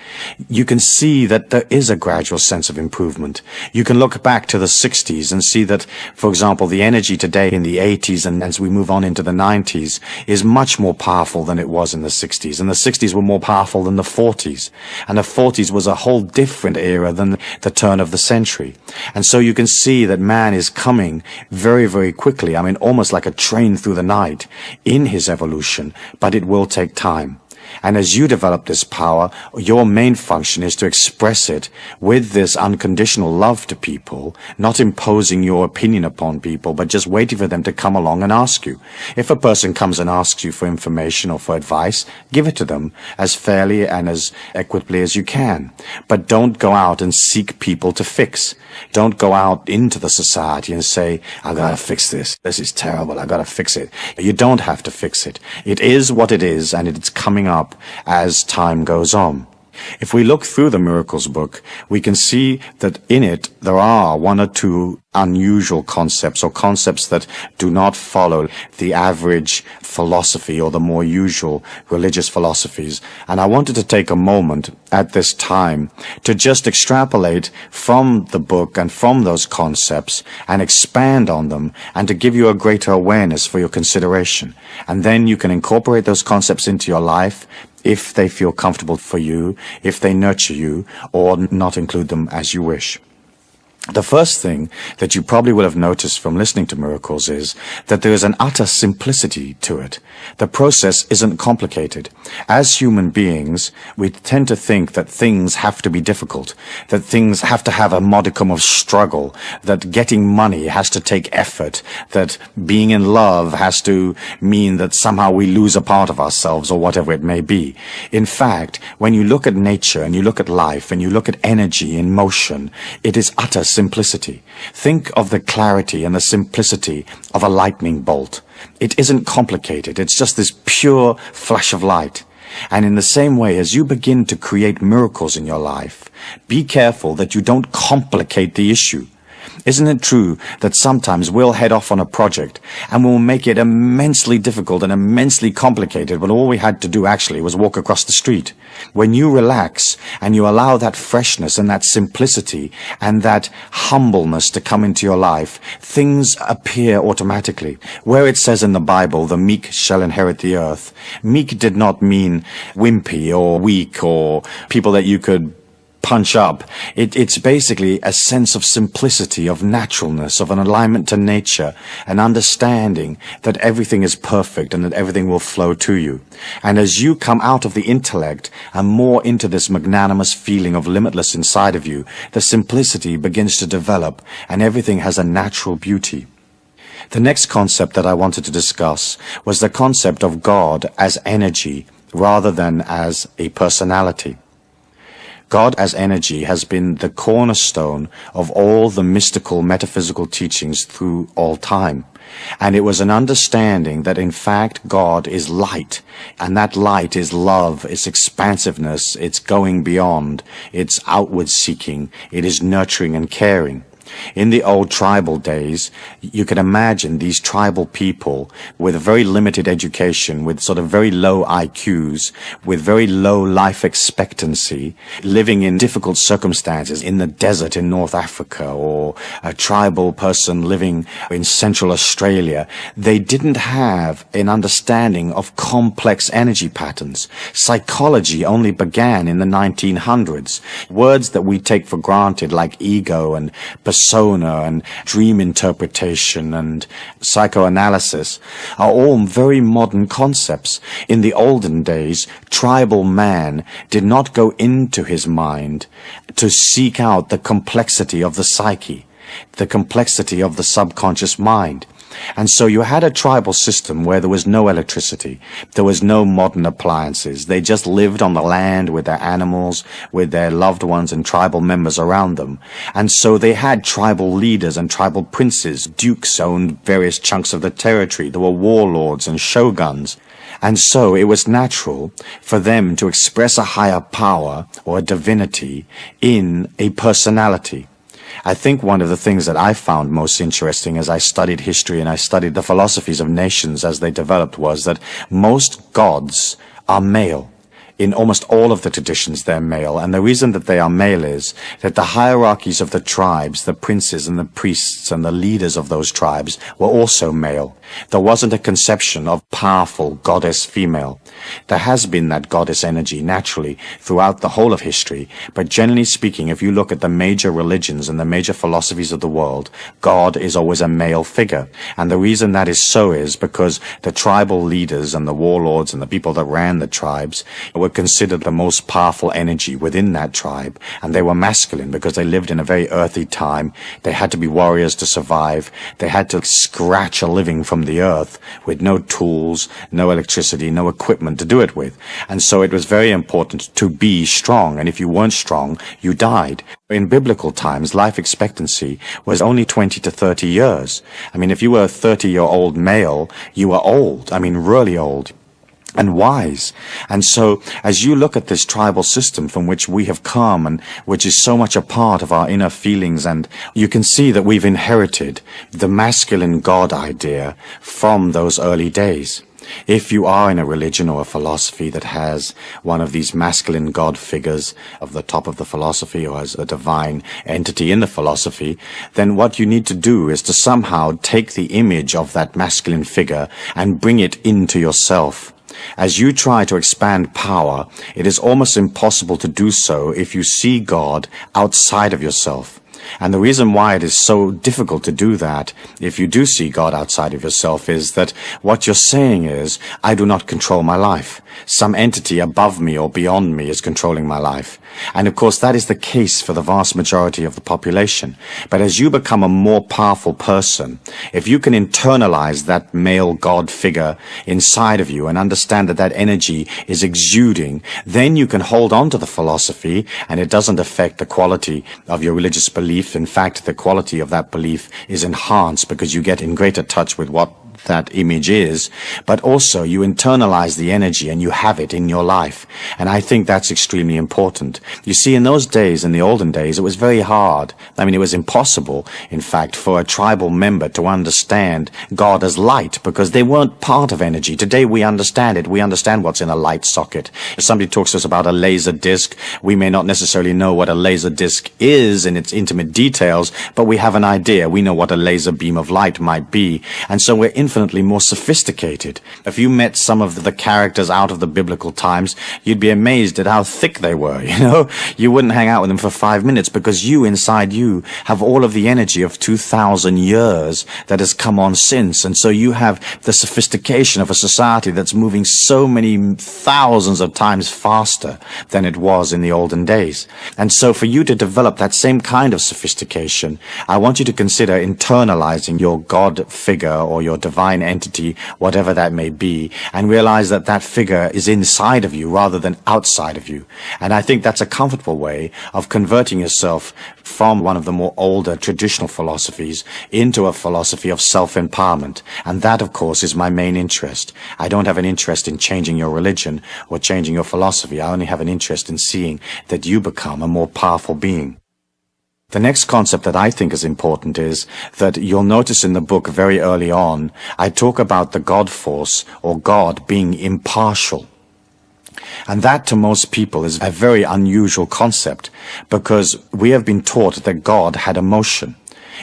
you can see that there is a gradual sense of improvement. You can look back to the 60s and see that, for example, the energy today in the 80s and as we move on into the 90s is much more powerful than it was in the 60s. And the 60s were more powerful than the 40s. And the 40s was a whole different era than the turn of the century. And so you can see that man is coming very, very quickly. I mean, almost like a train through the night in his evolution, but it will take time. And as you develop this power, your main function is to express it with this unconditional love to people, not imposing your opinion upon people, but just waiting for them to come along and ask you. If a person comes and asks you for information or for advice, give it to them as fairly and as equitably as you can. But don't go out and seek people to fix. Don't go out into the society and say, "I've gotta fix this. This is terrible. I've gotta fix it. You don't have to fix it. It is what it is and it's coming up as time goes on. If we look through the Miracles book, we can see that in it there are one or two unusual concepts or concepts that do not follow the average philosophy or the more usual religious philosophies. And I wanted to take a moment at this time to just extrapolate from the book and from those concepts and expand on them and to give you a greater awareness for your consideration. And then you can incorporate those concepts into your life if they feel comfortable for you, if they nurture you, or not include them as you wish. The first thing that you probably will have noticed from listening to miracles is that there is an utter simplicity to it. The process isn't complicated. As human beings, we tend to think that things have to be difficult, that things have to have a modicum of struggle, that getting money has to take effort, that being in love has to mean that somehow we lose a part of ourselves or whatever it may be. In fact, when you look at nature and you look at life and you look at energy in motion, it is utter simplicity. Think of the clarity and the simplicity of a lightning bolt. It isn't complicated. It's just this pure flash of light. And in the same way, as you begin to create miracles in your life, be careful that you don't complicate the issue. Isn't it true that sometimes we'll head off on a project and we'll make it immensely difficult and immensely complicated when all we had to do actually was walk across the street? When you relax and you allow that freshness and that simplicity and that humbleness to come into your life, things appear automatically. Where it says in the Bible, the meek shall inherit the earth, meek did not mean wimpy or weak or people that you could punch up. It, it's basically a sense of simplicity, of naturalness, of an alignment to nature, an understanding that everything is perfect and that everything will flow to you. And as you come out of the intellect and more into this magnanimous feeling of limitless inside of you, the simplicity begins to develop and everything has a natural beauty. The next concept that I wanted to discuss was the concept of God as energy rather than as a personality. God as energy has been the cornerstone of all the mystical metaphysical teachings through all time. And it was an understanding that in fact God is light, and that light is love, it's expansiveness, it's going beyond, it's outward seeking, it is nurturing and caring. In the old tribal days, you can imagine these tribal people with a very limited education, with sort of very low IQs, with very low life expectancy, living in difficult circumstances in the desert in North Africa, or a tribal person living in Central Australia. They didn't have an understanding of complex energy patterns. Psychology only began in the 1900s. Words that we take for granted like ego and persona and dream interpretation and psychoanalysis are all very modern concepts. In the olden days, tribal man did not go into his mind to seek out the complexity of the psyche, the complexity of the subconscious mind. And so you had a tribal system where there was no electricity. There was no modern appliances. They just lived on the land with their animals, with their loved ones and tribal members around them. And so they had tribal leaders and tribal princes. Dukes owned various chunks of the territory. There were warlords and shoguns. And so it was natural for them to express a higher power or a divinity in a personality. I think one of the things that I found most interesting as I studied history and I studied the philosophies of nations as they developed was that most gods are male in almost all of the traditions they're male. And the reason that they are male is that the hierarchies of the tribes, the princes and the priests and the leaders of those tribes were also male. There wasn't a conception of powerful goddess female. There has been that goddess energy naturally throughout the whole of history, but generally speaking, if you look at the major religions and the major philosophies of the world, God is always a male figure. And the reason that is so is because the tribal leaders and the warlords and the people that ran the tribes were were considered the most powerful energy within that tribe, and they were masculine because they lived in a very earthy time. They had to be warriors to survive. They had to scratch a living from the earth with no tools, no electricity, no equipment to do it with. And so it was very important to be strong, and if you weren't strong, you died. In biblical times, life expectancy was only 20 to 30 years. I mean, if you were a 30 year old male, you were old. I mean, really old and wise. And so, as you look at this tribal system from which we have come and which is so much a part of our inner feelings, and you can see that we've inherited the masculine God idea from those early days. If you are in a religion or a philosophy that has one of these masculine God figures of the top of the philosophy or as a divine entity in the philosophy, then what you need to do is to somehow take the image of that masculine figure and bring it into yourself. As you try to expand power, it is almost impossible to do so if you see God outside of yourself. And the reason why it is so difficult to do that, if you do see God outside of yourself, is that what you're saying is, I do not control my life. Some entity above me or beyond me is controlling my life. And of course, that is the case for the vast majority of the population. But as you become a more powerful person, if you can internalize that male God figure inside of you and understand that that energy is exuding, then you can hold on to the philosophy and it doesn't affect the quality of your religious belief. In fact, the quality of that belief is enhanced because you get in greater touch with what that image is, but also you internalize the energy and you have it in your life. And I think that's extremely important. You see, in those days, in the olden days, it was very hard. I mean, it was impossible, in fact, for a tribal member to understand God as light because they weren't part of energy. Today we understand it. We understand what's in a light socket. If somebody talks to us about a laser disc, we may not necessarily know what a laser disc is in its intimate details, but we have an idea. We know what a laser beam of light might be. And so we're infinitely more sophisticated. If you met some of the characters out of the biblical times, you'd be amazed at how thick they were, you know? You wouldn't hang out with them for five minutes because you, inside you, have all of the energy of 2,000 years that has come on since. And so you have the sophistication of a society that's moving so many thousands of times faster than it was in the olden days. And so for you to develop that same kind of sophistication, I want you to consider internalizing your God figure or your divine entity, whatever that may be, and realize that that figure is inside of you rather than outside of you. And I think that's a comfortable way of converting yourself from one of the more older traditional philosophies into a philosophy of self-empowerment. And that, of course, is my main interest. I don't have an interest in changing your religion or changing your philosophy. I only have an interest in seeing that you become a more powerful being. The next concept that I think is important is that you'll notice in the book very early on, I talk about the God force or God being impartial. And that to most people is a very unusual concept because we have been taught that God had emotion.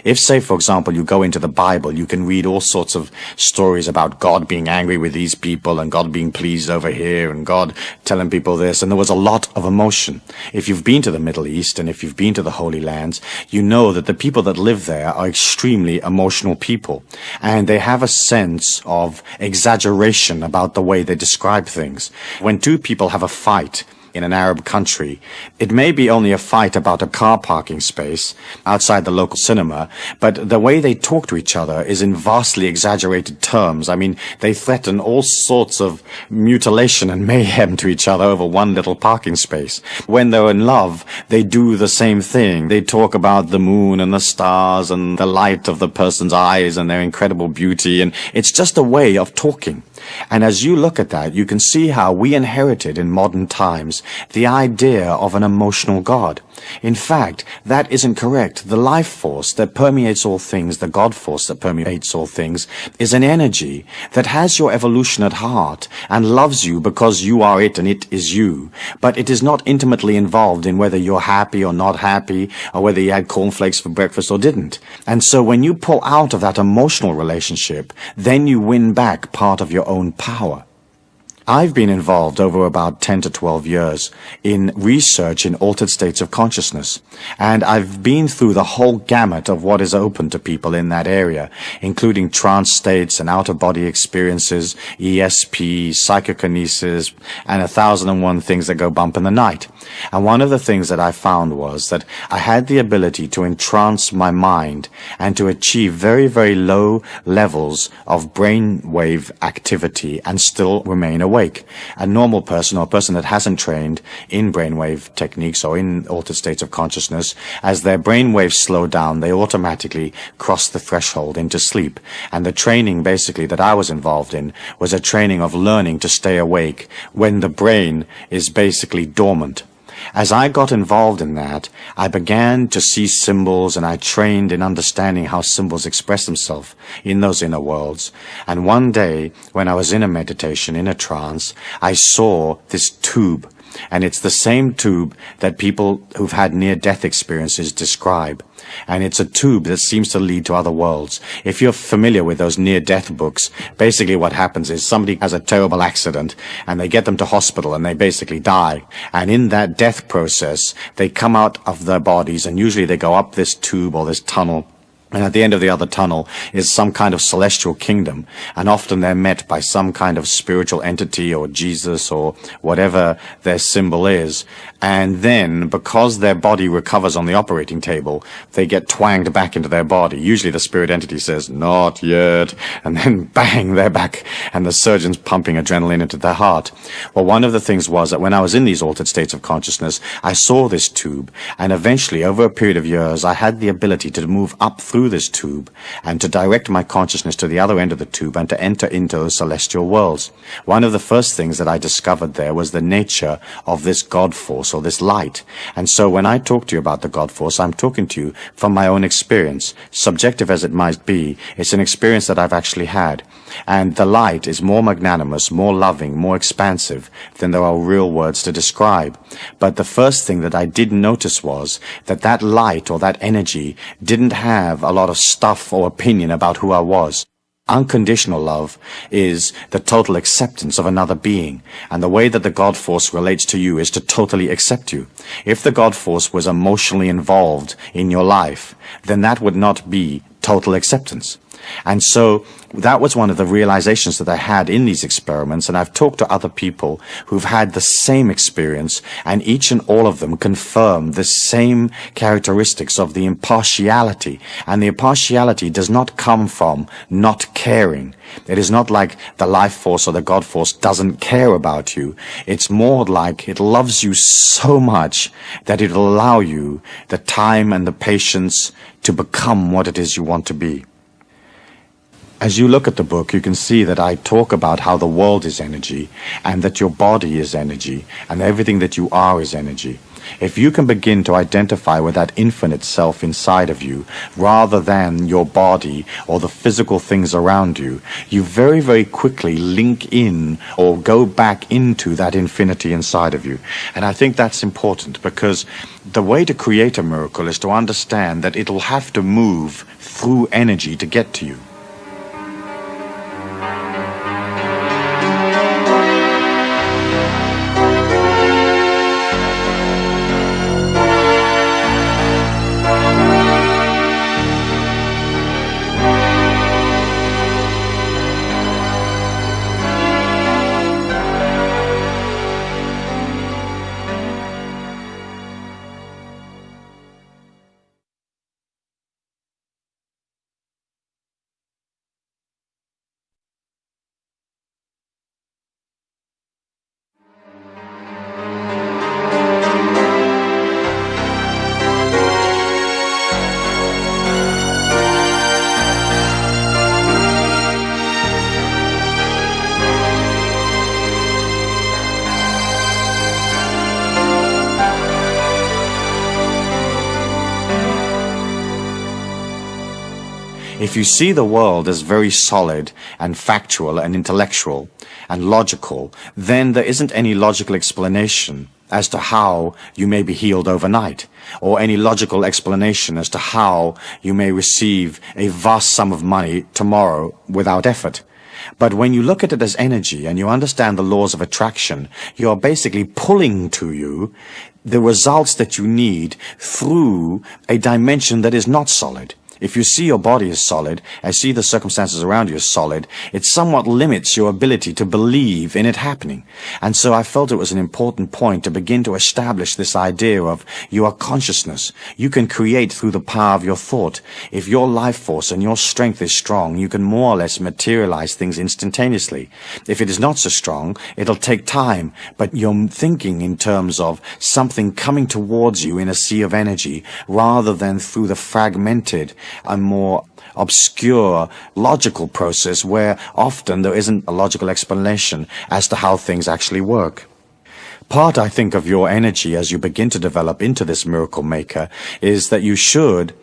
If, say, for example, you go into the Bible, you can read all sorts of stories about God being angry with these people and God being pleased over here and God telling people this, and there was a lot of emotion. If you've been to the Middle East and if you've been to the Holy Lands, you know that the people that live there are extremely emotional people, and they have a sense of exaggeration about the way they describe things. When two people have a fight, in an Arab country. It may be only a fight about a car parking space outside the local cinema, but the way they talk to each other is in vastly exaggerated terms. I mean, they threaten all sorts of mutilation and mayhem to each other over one little parking space. When they're in love, they do the same thing. They talk about the moon and the stars and the light of the person's eyes and their incredible beauty, and it's just a way of talking. And as you look at that, you can see how we inherited in modern times the idea of an emotional God. In fact, that isn't correct. The life force that permeates all things, the God force that permeates all things, is an energy that has your evolution at heart and loves you because you are it and it is you. But it is not intimately involved in whether you're happy or not happy, or whether you had cornflakes for breakfast or didn't. And so when you pull out of that emotional relationship, then you win back part of your own power. I've been involved over about 10 to 12 years in research in altered states of consciousness, and I've been through the whole gamut of what is open to people in that area, including trance states and out-of-body experiences, ESP, psychokinesis, and a thousand and one things that go bump in the night. And one of the things that I found was that I had the ability to entrance my mind and to achieve very, very low levels of brainwave activity and still remain awake awake. A normal person or a person that hasn't trained in brainwave techniques or in altered states of consciousness, as their brainwaves slow down, they automatically cross the threshold into sleep. And the training basically that I was involved in was a training of learning to stay awake when the brain is basically dormant. As I got involved in that, I began to see symbols and I trained in understanding how symbols express themselves in those inner worlds. And one day, when I was in a meditation, in a trance, I saw this tube and it's the same tube that people who've had near-death experiences describe. And it's a tube that seems to lead to other worlds. If you're familiar with those near-death books, basically what happens is somebody has a terrible accident and they get them to hospital and they basically die. And in that death process, they come out of their bodies and usually they go up this tube or this tunnel and at the end of the other tunnel is some kind of celestial kingdom. And often they're met by some kind of spiritual entity or Jesus or whatever their symbol is. And then, because their body recovers on the operating table, they get twanged back into their body. Usually the spirit entity says, not yet. And then bang, they're back. And the surgeon's pumping adrenaline into their heart. Well, one of the things was that when I was in these altered states of consciousness, I saw this tube. And eventually, over a period of years, I had the ability to move up through this tube and to direct my consciousness to the other end of the tube and to enter into those celestial worlds. One of the first things that I discovered there was the nature of this God force or this light. And so when I talk to you about the God force, I'm talking to you from my own experience. Subjective as it might be, it's an experience that I've actually had. And the light is more magnanimous, more loving, more expansive than there are real words to describe. But the first thing that I did notice was that that light or that energy didn't have a lot of stuff or opinion about who I was. Unconditional love is the total acceptance of another being, and the way that the God force relates to you is to totally accept you. If the God force was emotionally involved in your life, then that would not be total acceptance. And so that was one of the realizations that I had in these experiments, and I've talked to other people who've had the same experience, and each and all of them confirm the same characteristics of the impartiality. And the impartiality does not come from not caring. It is not like the life force or the God force doesn't care about you. It's more like it loves you so much that it'll allow you the time and the patience to become what it is you want to be. As you look at the book, you can see that I talk about how the world is energy, and that your body is energy, and everything that you are is energy. If you can begin to identify with that infinite self inside of you, rather than your body or the physical things around you, you very, very quickly link in or go back into that infinity inside of you. And I think that's important because the way to create a miracle is to understand that it'll have to move through energy to get to you. If you see the world as very solid and factual and intellectual and logical, then there isn't any logical explanation as to how you may be healed overnight, or any logical explanation as to how you may receive a vast sum of money tomorrow without effort. But when you look at it as energy and you understand the laws of attraction, you are basically pulling to you the results that you need through a dimension that is not solid. If you see your body as solid, and see the circumstances around you as solid, it somewhat limits your ability to believe in it happening. And so I felt it was an important point to begin to establish this idea of you are consciousness. You can create through the power of your thought. If your life force and your strength is strong, you can more or less materialize things instantaneously. If it is not so strong, it'll take time, but you're thinking in terms of something coming towards you in a sea of energy rather than through the fragmented a more obscure logical process where often there isn't a logical explanation as to how things actually work. Part, I think, of your energy as you begin to develop into this miracle maker is that you should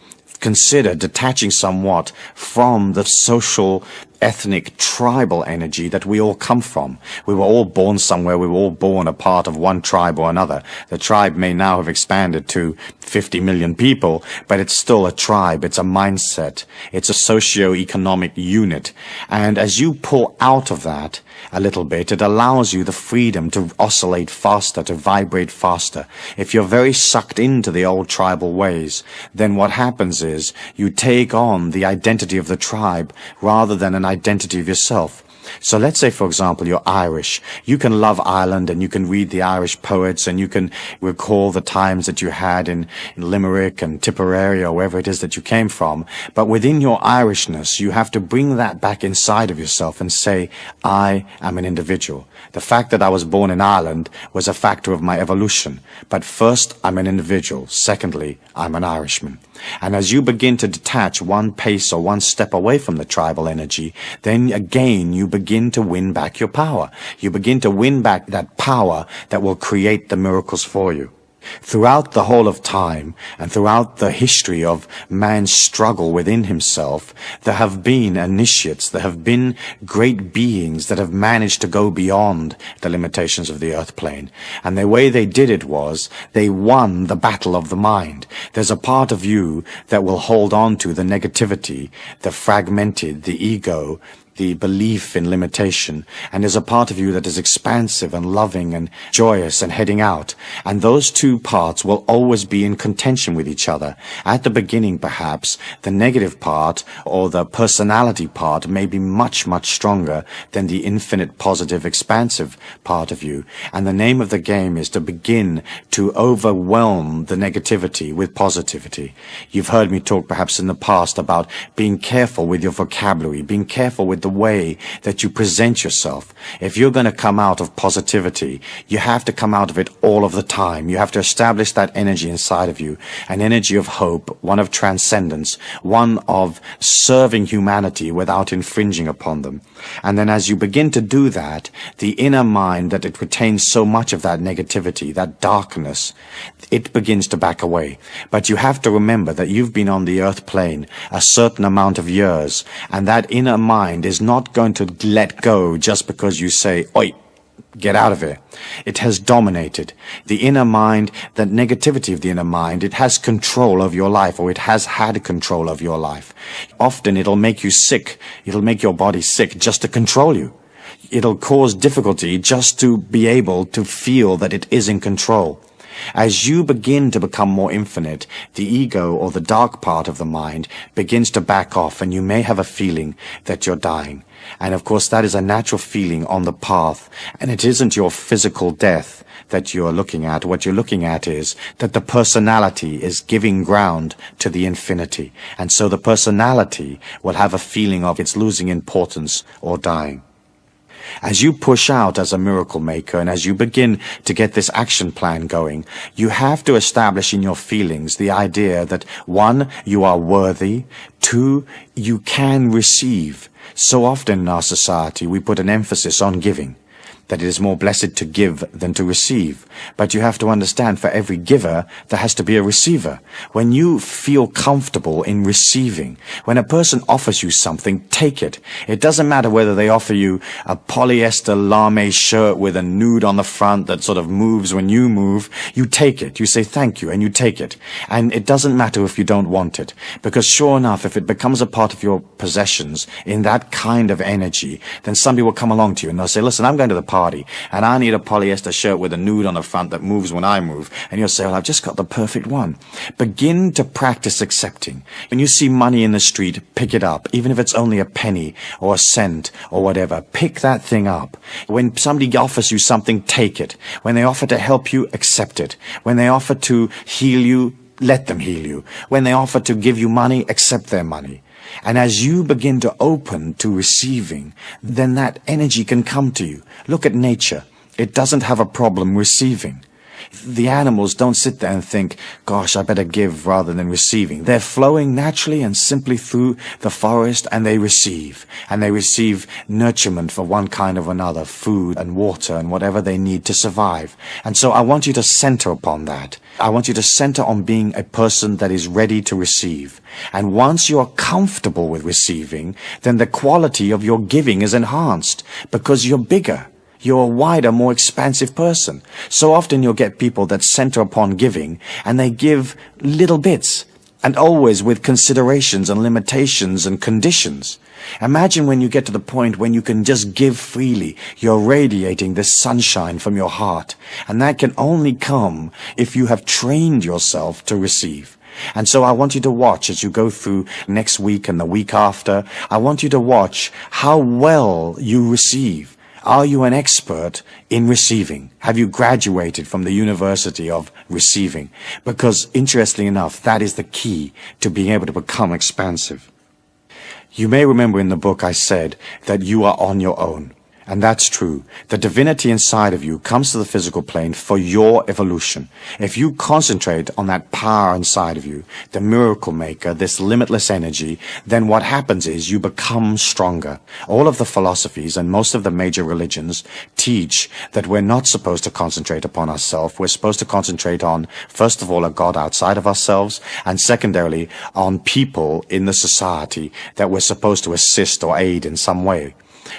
consider detaching somewhat from the social ethnic tribal energy that we all come from. We were all born somewhere. We were all born a part of one tribe or another. The tribe may now have expanded to 50 million people, but it's still a tribe. It's a mindset. It's a socio-economic unit. And as you pull out of that, a little bit, it allows you the freedom to oscillate faster, to vibrate faster. If you're very sucked into the old tribal ways, then what happens is you take on the identity of the tribe rather than an identity of yourself. So let's say, for example, you're Irish. You can love Ireland and you can read the Irish poets and you can recall the times that you had in, in Limerick and Tipperary or wherever it is that you came from. But within your Irishness, you have to bring that back inside of yourself and say, I am an individual. The fact that I was born in Ireland was a factor of my evolution. But first, I'm an individual. Secondly, I'm an Irishman. And as you begin to detach one pace or one step away from the tribal energy, then again you begin to win back your power. You begin to win back that power that will create the miracles for you. Throughout the whole of time and throughout the history of man's struggle within himself, there have been initiates, there have been great beings that have managed to go beyond the limitations of the earth plane. And the way they did it was they won the battle of the mind. There's a part of you that will hold on to the negativity, the fragmented, the ego, the belief in limitation, and there's a part of you that is expansive and loving and joyous and heading out. And those two parts will always be in contention with each other. At the beginning, perhaps, the negative part or the personality part may be much, much stronger than the infinite positive expansive part of you. And the name of the game is to begin to overwhelm the negativity with positivity. You've heard me talk perhaps in the past about being careful with your vocabulary, being careful with the way that you present yourself. If you're going to come out of positivity, you have to come out of it all of the time. You have to establish that energy inside of you, an energy of hope, one of transcendence, one of serving humanity without infringing upon them. And then as you begin to do that, the inner mind that it retains so much of that negativity, that darkness, it begins to back away. But you have to remember that you've been on the earth plane a certain amount of years, and that inner mind is not going to let go just because you say, oi, get out of here. It has dominated. The inner mind, that negativity of the inner mind, it has control of your life, or it has had control of your life. Often it'll make you sick. It'll make your body sick just to control you. It'll cause difficulty just to be able to feel that it is in control. As you begin to become more infinite, the ego or the dark part of the mind begins to back off and you may have a feeling that you're dying. And of course that is a natural feeling on the path and it isn't your physical death that you're looking at. What you're looking at is that the personality is giving ground to the infinity. And so the personality will have a feeling of it's losing importance or dying. As you push out as a miracle maker and as you begin to get this action plan going, you have to establish in your feelings the idea that one, you are worthy, two, you can receive. So often in our society we put an emphasis on giving that it is more blessed to give than to receive. But you have to understand for every giver, there has to be a receiver. When you feel comfortable in receiving, when a person offers you something, take it. It doesn't matter whether they offer you a polyester lame shirt with a nude on the front that sort of moves when you move. You take it. You say thank you and you take it. And it doesn't matter if you don't want it. Because sure enough, if it becomes a part of your possessions in that kind of energy, then somebody will come along to you and they'll say, listen, I'm going to the party and I need a polyester shirt with a nude on the front that moves when I move, and you'll say, well, I've just got the perfect one. Begin to practice accepting. When you see money in the street, pick it up, even if it's only a penny or a cent or whatever. Pick that thing up. When somebody offers you something, take it. When they offer to help you, accept it. When they offer to heal you, let them heal you. When they offer to give you money, accept their money. And as you begin to open to receiving, then that energy can come to you. Look at nature. It doesn't have a problem receiving. The animals don't sit there and think, gosh, I better give rather than receiving. They're flowing naturally and simply through the forest and they receive. And they receive nurturement for one kind or another, food and water and whatever they need to survive. And so I want you to center upon that. I want you to center on being a person that is ready to receive. And once you are comfortable with receiving, then the quality of your giving is enhanced because you're bigger. You're a wider, more expansive person. So often you'll get people that center upon giving and they give little bits and always with considerations and limitations and conditions. Imagine when you get to the point when you can just give freely. You're radiating this sunshine from your heart. And that can only come if you have trained yourself to receive. And so I want you to watch as you go through next week and the week after. I want you to watch how well you receive. Are you an expert in receiving? Have you graduated from the University of Receiving? Because interestingly enough, that is the key to being able to become expansive. You may remember in the book I said that you are on your own. And that's true. The divinity inside of you comes to the physical plane for your evolution. If you concentrate on that power inside of you, the miracle maker, this limitless energy, then what happens is you become stronger. All of the philosophies and most of the major religions teach that we're not supposed to concentrate upon ourselves. We're supposed to concentrate on, first of all, a God outside of ourselves, and secondarily, on people in the society that we're supposed to assist or aid in some way.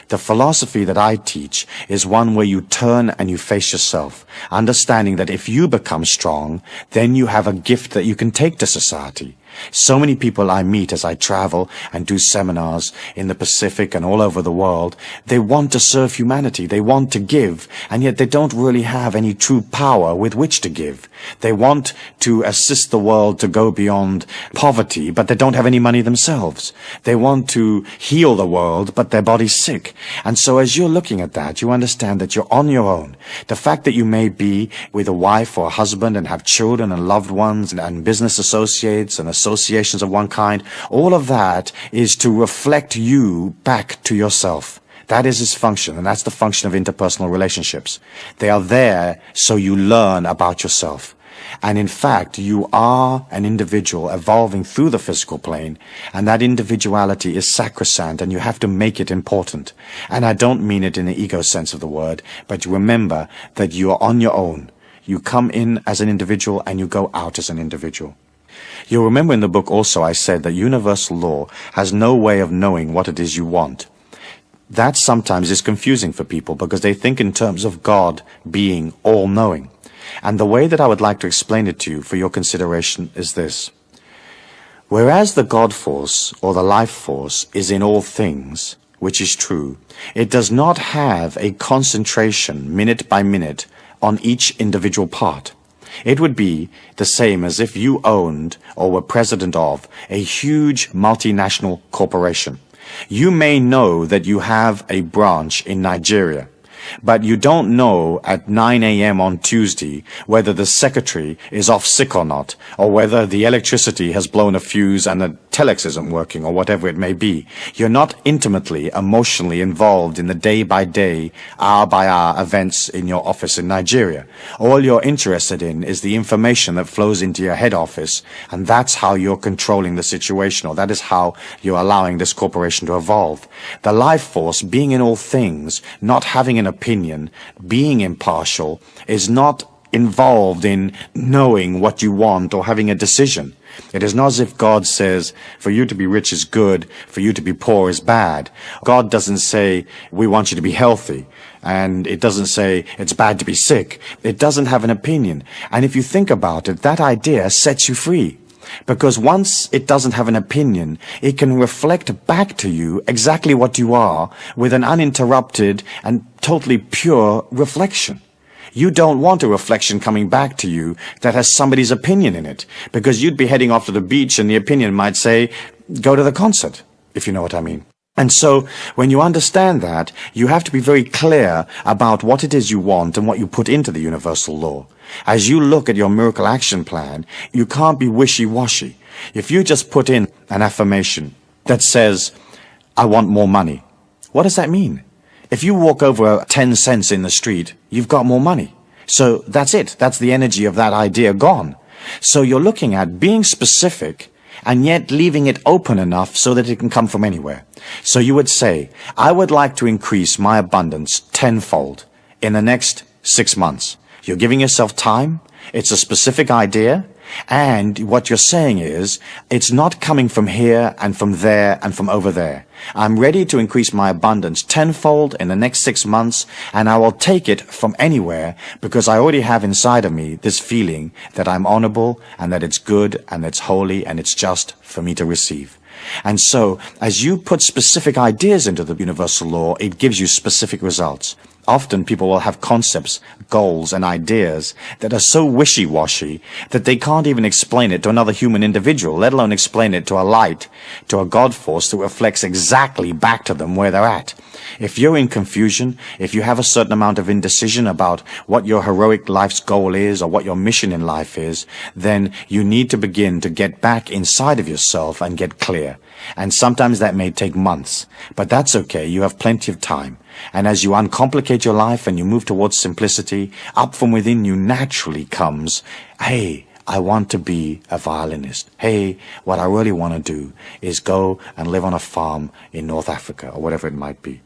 The philosophy that I teach is one where you turn and you face yourself, understanding that if you become strong, then you have a gift that you can take to society. So many people I meet as I travel and do seminars in the Pacific and all over the world, they want to serve humanity, they want to give, and yet they don't really have any true power with which to give. They want to assist the world to go beyond poverty, but they don't have any money themselves. They want to heal the world, but their body's sick. And so as you're looking at that, you understand that you're on your own. The fact that you may be with a wife or a husband and have children and loved ones and, and business associates and associations of one kind, all of that is to reflect you back to yourself. That is its function, and that's the function of interpersonal relationships. They are there so you learn about yourself. And in fact, you are an individual evolving through the physical plane, and that individuality is sacrosanct, and you have to make it important. And I don't mean it in the ego sense of the word, but remember that you are on your own. You come in as an individual, and you go out as an individual. You'll remember in the book also I said that universal law has no way of knowing what it is you want. That sometimes is confusing for people because they think in terms of God being all-knowing. And the way that I would like to explain it to you for your consideration is this. Whereas the God force or the life force is in all things, which is true, it does not have a concentration minute by minute on each individual part. It would be the same as if you owned or were president of a huge multinational corporation. You may know that you have a branch in Nigeria, but you don't know at 9 a.m. on Tuesday whether the secretary is off sick or not, or whether the electricity has blown a fuse and the telex isn't working, or whatever it may be. You're not intimately, emotionally involved in the day-by-day, hour-by-hour events in your office in Nigeria. All you're interested in is the information that flows into your head office, and that's how you're controlling the situation, or that is how you're allowing this corporation to evolve. The life force, being in all things, not having an opinion, being impartial, is not involved in knowing what you want or having a decision. It is not as if God says, for you to be rich is good, for you to be poor is bad. God doesn't say, we want you to be healthy. And it doesn't say, it's bad to be sick. It doesn't have an opinion. And if you think about it, that idea sets you free. Because once it doesn't have an opinion, it can reflect back to you exactly what you are with an uninterrupted and totally pure reflection. You don't want a reflection coming back to you that has somebody's opinion in it, because you'd be heading off to the beach and the opinion might say, go to the concert, if you know what I mean. And so, when you understand that, you have to be very clear about what it is you want and what you put into the universal law. As you look at your miracle action plan, you can't be wishy-washy. If you just put in an affirmation that says, I want more money, what does that mean? If you walk over 10 cents in the street, you've got more money. So that's it. That's the energy of that idea gone. So you're looking at being specific and yet leaving it open enough so that it can come from anywhere. So you would say, I would like to increase my abundance tenfold in the next six months. You're giving yourself time. It's a specific idea. And what you're saying is, it's not coming from here and from there and from over there. I'm ready to increase my abundance tenfold in the next six months, and I will take it from anywhere because I already have inside of me this feeling that I'm honorable and that it's good and it's holy and it's just for me to receive. And so, as you put specific ideas into the universal law, it gives you specific results. Often people will have concepts, goals, and ideas that are so wishy-washy that they can't even explain it to another human individual, let alone explain it to a light, to a God force that reflects exactly back to them where they're at. If you're in confusion, if you have a certain amount of indecision about what your heroic life's goal is or what your mission in life is, then you need to begin to get back inside of yourself and get clear. And sometimes that may take months, but that's okay. You have plenty of time. And as you uncomplicate your life and you move towards simplicity, up from within you naturally comes, hey, I want to be a violinist. Hey, what I really want to do is go and live on a farm in North Africa or whatever it might be.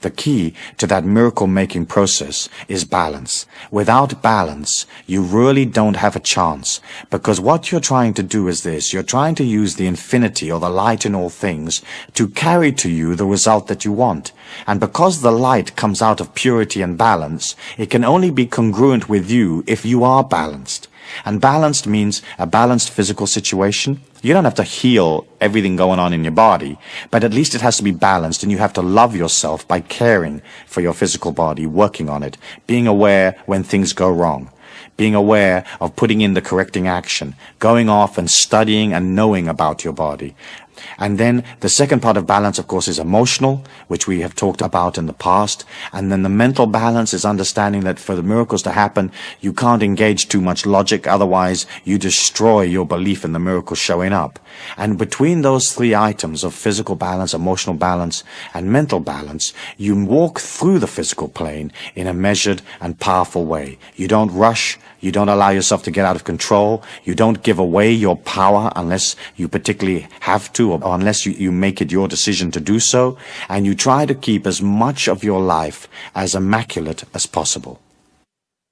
The key to that miracle making process is balance. Without balance, you really don't have a chance because what you're trying to do is this. You're trying to use the infinity or the light in all things to carry to you the result that you want. And because the light comes out of purity and balance, it can only be congruent with you if you are balanced. And balanced means a balanced physical situation. You don't have to heal everything going on in your body, but at least it has to be balanced and you have to love yourself by caring for your physical body, working on it, being aware when things go wrong, being aware of putting in the correcting action, going off and studying and knowing about your body, and then the second part of balance, of course, is emotional, which we have talked about in the past. And then the mental balance is understanding that for the miracles to happen, you can't engage too much logic. Otherwise, you destroy your belief in the miracle showing up. And between those three items of physical balance, emotional balance, and mental balance, you walk through the physical plane in a measured and powerful way. You don't rush. You don't allow yourself to get out of control. You don't give away your power unless you particularly have to or unless you, you make it your decision to do so. And you try to keep as much of your life as immaculate as possible.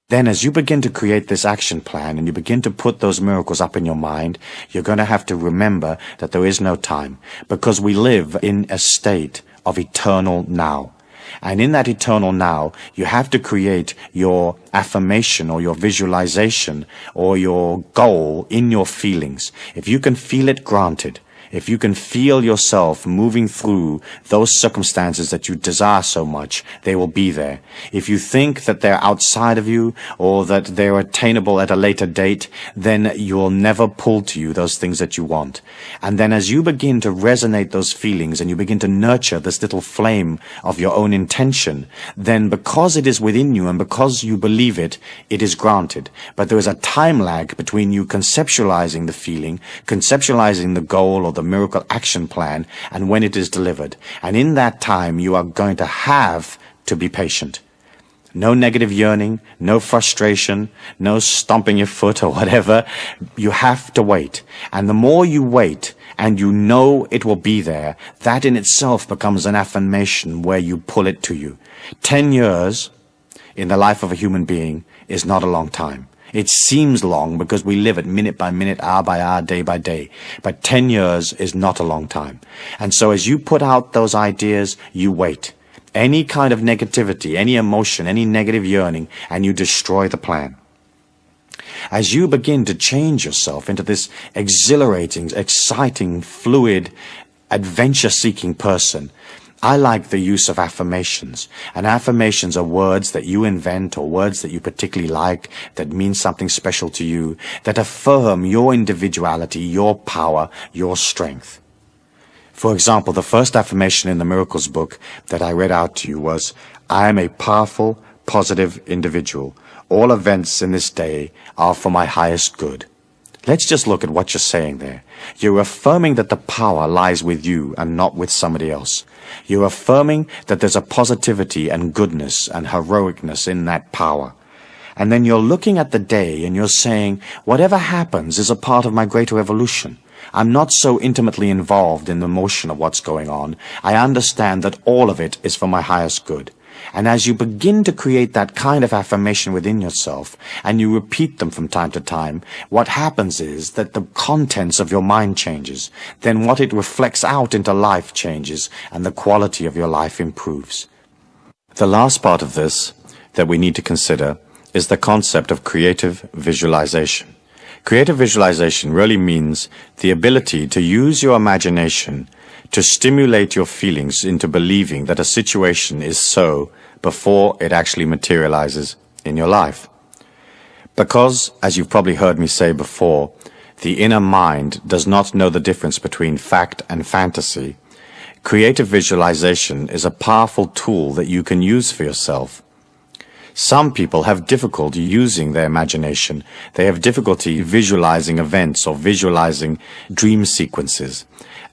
Then as you begin to create this action plan and you begin to put those miracles up in your mind, you're going to have to remember that there is no time because we live in a state of eternal now. And in that eternal now, you have to create your affirmation or your visualization or your goal in your feelings. If you can feel it granted, if you can feel yourself moving through those circumstances that you desire so much, they will be there. If you think that they're outside of you or that they're attainable at a later date, then you'll never pull to you those things that you want. And then as you begin to resonate those feelings and you begin to nurture this little flame of your own intention, then because it is within you and because you believe it, it is granted. But there is a time lag between you conceptualizing the feeling, conceptualizing the goal or the the miracle action plan and when it is delivered. And in that time, you are going to have to be patient. No negative yearning, no frustration, no stomping your foot or whatever. You have to wait. And the more you wait, and you know it will be there, that in itself becomes an affirmation where you pull it to you. Ten years in the life of a human being is not a long time. It seems long because we live it minute by minute, hour by hour, day by day. But 10 years is not a long time. And so as you put out those ideas, you wait. Any kind of negativity, any emotion, any negative yearning, and you destroy the plan. As you begin to change yourself into this exhilarating, exciting, fluid, adventure-seeking person, I like the use of affirmations. And affirmations are words that you invent or words that you particularly like that mean something special to you, that affirm your individuality, your power, your strength. For example, the first affirmation in the Miracles book that I read out to you was, I am a powerful, positive individual. All events in this day are for my highest good. Let's just look at what you're saying there. You're affirming that the power lies with you and not with somebody else. You're affirming that there's a positivity and goodness and heroicness in that power. And then you're looking at the day and you're saying, whatever happens is a part of my greater evolution. I'm not so intimately involved in the motion of what's going on. I understand that all of it is for my highest good. And as you begin to create that kind of affirmation within yourself, and you repeat them from time to time, what happens is that the contents of your mind changes. Then what it reflects out into life changes, and the quality of your life improves. The last part of this that we need to consider is the concept of creative visualization. Creative visualization really means the ability to use your imagination to stimulate your feelings into believing that a situation is so before it actually materializes in your life. Because, as you've probably heard me say before, the inner mind does not know the difference between fact and fantasy, creative visualization is a powerful tool that you can use for yourself. Some people have difficulty using their imagination. They have difficulty visualizing events or visualizing dream sequences.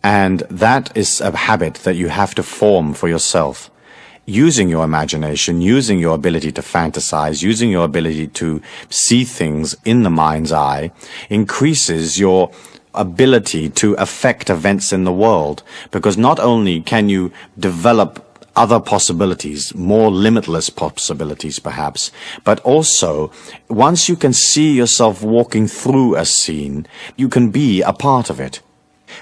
And that is a habit that you have to form for yourself. Using your imagination, using your ability to fantasize, using your ability to see things in the mind's eye, increases your ability to affect events in the world. Because not only can you develop other possibilities, more limitless possibilities perhaps, but also once you can see yourself walking through a scene, you can be a part of it.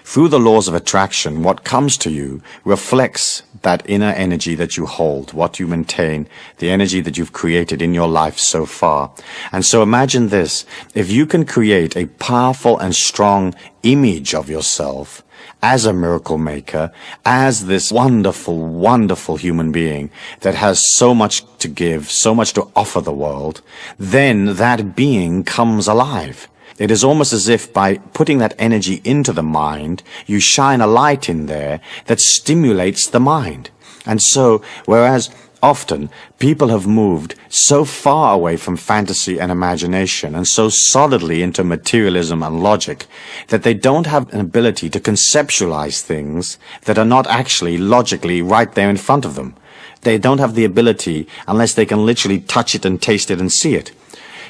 Through the laws of attraction, what comes to you reflects that inner energy that you hold, what you maintain, the energy that you've created in your life so far. And so imagine this, if you can create a powerful and strong image of yourself, as a miracle maker, as this wonderful, wonderful human being that has so much to give, so much to offer the world, then that being comes alive. It is almost as if by putting that energy into the mind, you shine a light in there that stimulates the mind. And so, whereas often people have moved so far away from fantasy and imagination and so solidly into materialism and logic that they don't have an ability to conceptualize things that are not actually logically right there in front of them. They don't have the ability unless they can literally touch it and taste it and see it.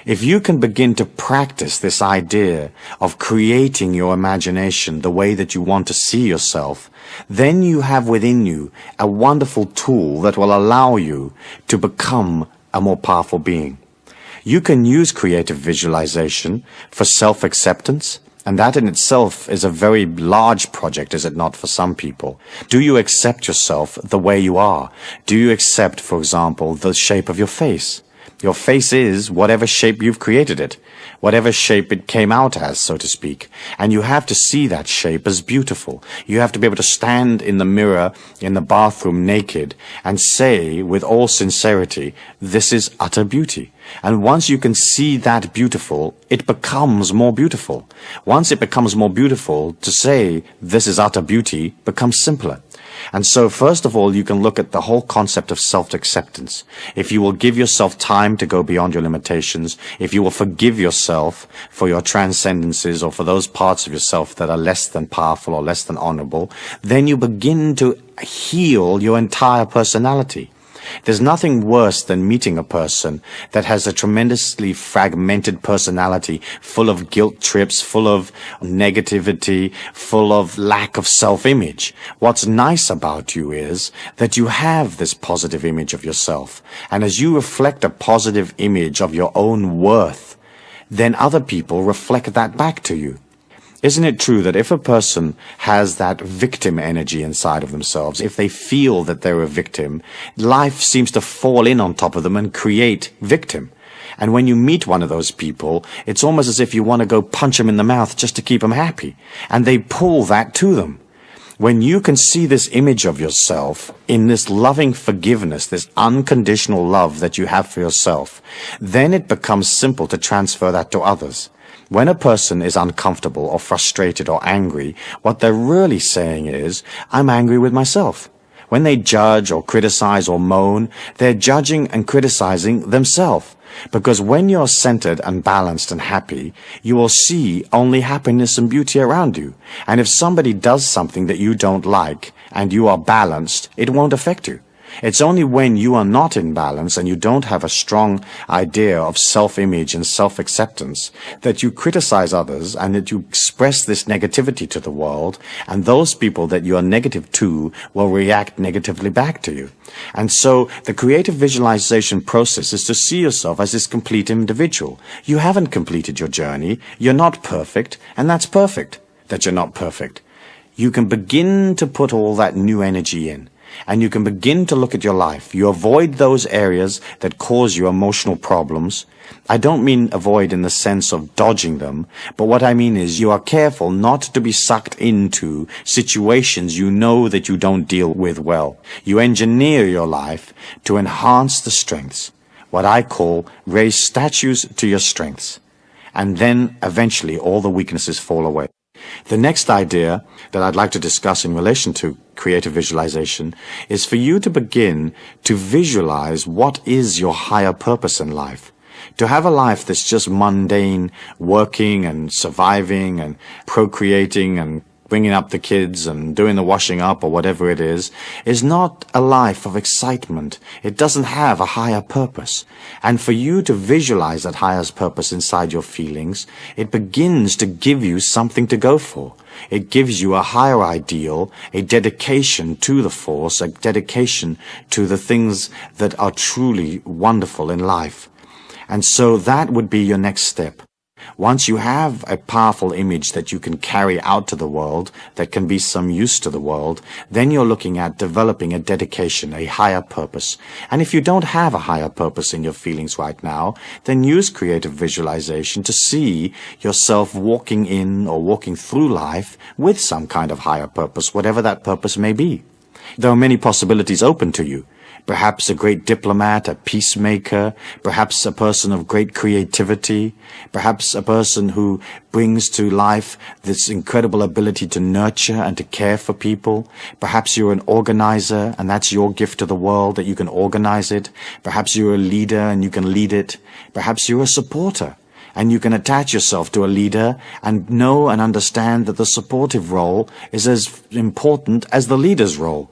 If you can begin to practice this idea of creating your imagination the way that you want to see yourself, then you have within you a wonderful tool that will allow you to become a more powerful being. You can use creative visualization for self-acceptance, and that in itself is a very large project, is it not, for some people? Do you accept yourself the way you are? Do you accept, for example, the shape of your face? Your face is whatever shape you've created it, whatever shape it came out as, so to speak. And you have to see that shape as beautiful. You have to be able to stand in the mirror in the bathroom naked and say with all sincerity, this is utter beauty. And once you can see that beautiful, it becomes more beautiful. Once it becomes more beautiful, to say this is utter beauty becomes simpler. And so first of all, you can look at the whole concept of self-acceptance. If you will give yourself time to go beyond your limitations, if you will forgive yourself for your transcendences or for those parts of yourself that are less than powerful or less than honorable, then you begin to heal your entire personality. There's nothing worse than meeting a person that has a tremendously fragmented personality, full of guilt trips, full of negativity, full of lack of self-image. What's nice about you is that you have this positive image of yourself. And as you reflect a positive image of your own worth, then other people reflect that back to you. Isn't it true that if a person has that victim energy inside of themselves, if they feel that they're a victim, life seems to fall in on top of them and create victim. And when you meet one of those people, it's almost as if you want to go punch them in the mouth just to keep them happy. And they pull that to them. When you can see this image of yourself in this loving forgiveness, this unconditional love that you have for yourself, then it becomes simple to transfer that to others. When a person is uncomfortable or frustrated or angry, what they're really saying is, I'm angry with myself. When they judge or criticize or moan, they're judging and criticizing themselves. Because when you're centered and balanced and happy, you will see only happiness and beauty around you. And if somebody does something that you don't like and you are balanced, it won't affect you. It's only when you are not in balance and you don't have a strong idea of self-image and self-acceptance that you criticize others and that you express this negativity to the world and those people that you are negative to will react negatively back to you. And so the creative visualization process is to see yourself as this complete individual. You haven't completed your journey. You're not perfect and that's perfect that you're not perfect. You can begin to put all that new energy in and you can begin to look at your life. You avoid those areas that cause you emotional problems. I don't mean avoid in the sense of dodging them, but what I mean is you are careful not to be sucked into situations you know that you don't deal with well. You engineer your life to enhance the strengths, what I call raise statues to your strengths, and then eventually all the weaknesses fall away. The next idea that I'd like to discuss in relation to creative visualization is for you to begin to visualize what is your higher purpose in life. To have a life that's just mundane, working and surviving and procreating and bringing up the kids and doing the washing up or whatever it is, is not a life of excitement. It doesn't have a higher purpose. And for you to visualize that higher purpose inside your feelings, it begins to give you something to go for. It gives you a higher ideal, a dedication to the force, a dedication to the things that are truly wonderful in life. And so that would be your next step. Once you have a powerful image that you can carry out to the world, that can be some use to the world, then you're looking at developing a dedication, a higher purpose. And if you don't have a higher purpose in your feelings right now, then use creative visualization to see yourself walking in or walking through life with some kind of higher purpose, whatever that purpose may be. There are many possibilities open to you perhaps a great diplomat, a peacemaker, perhaps a person of great creativity, perhaps a person who brings to life this incredible ability to nurture and to care for people. Perhaps you're an organizer and that's your gift to the world that you can organize it. Perhaps you're a leader and you can lead it. Perhaps you're a supporter and you can attach yourself to a leader and know and understand that the supportive role is as important as the leader's role.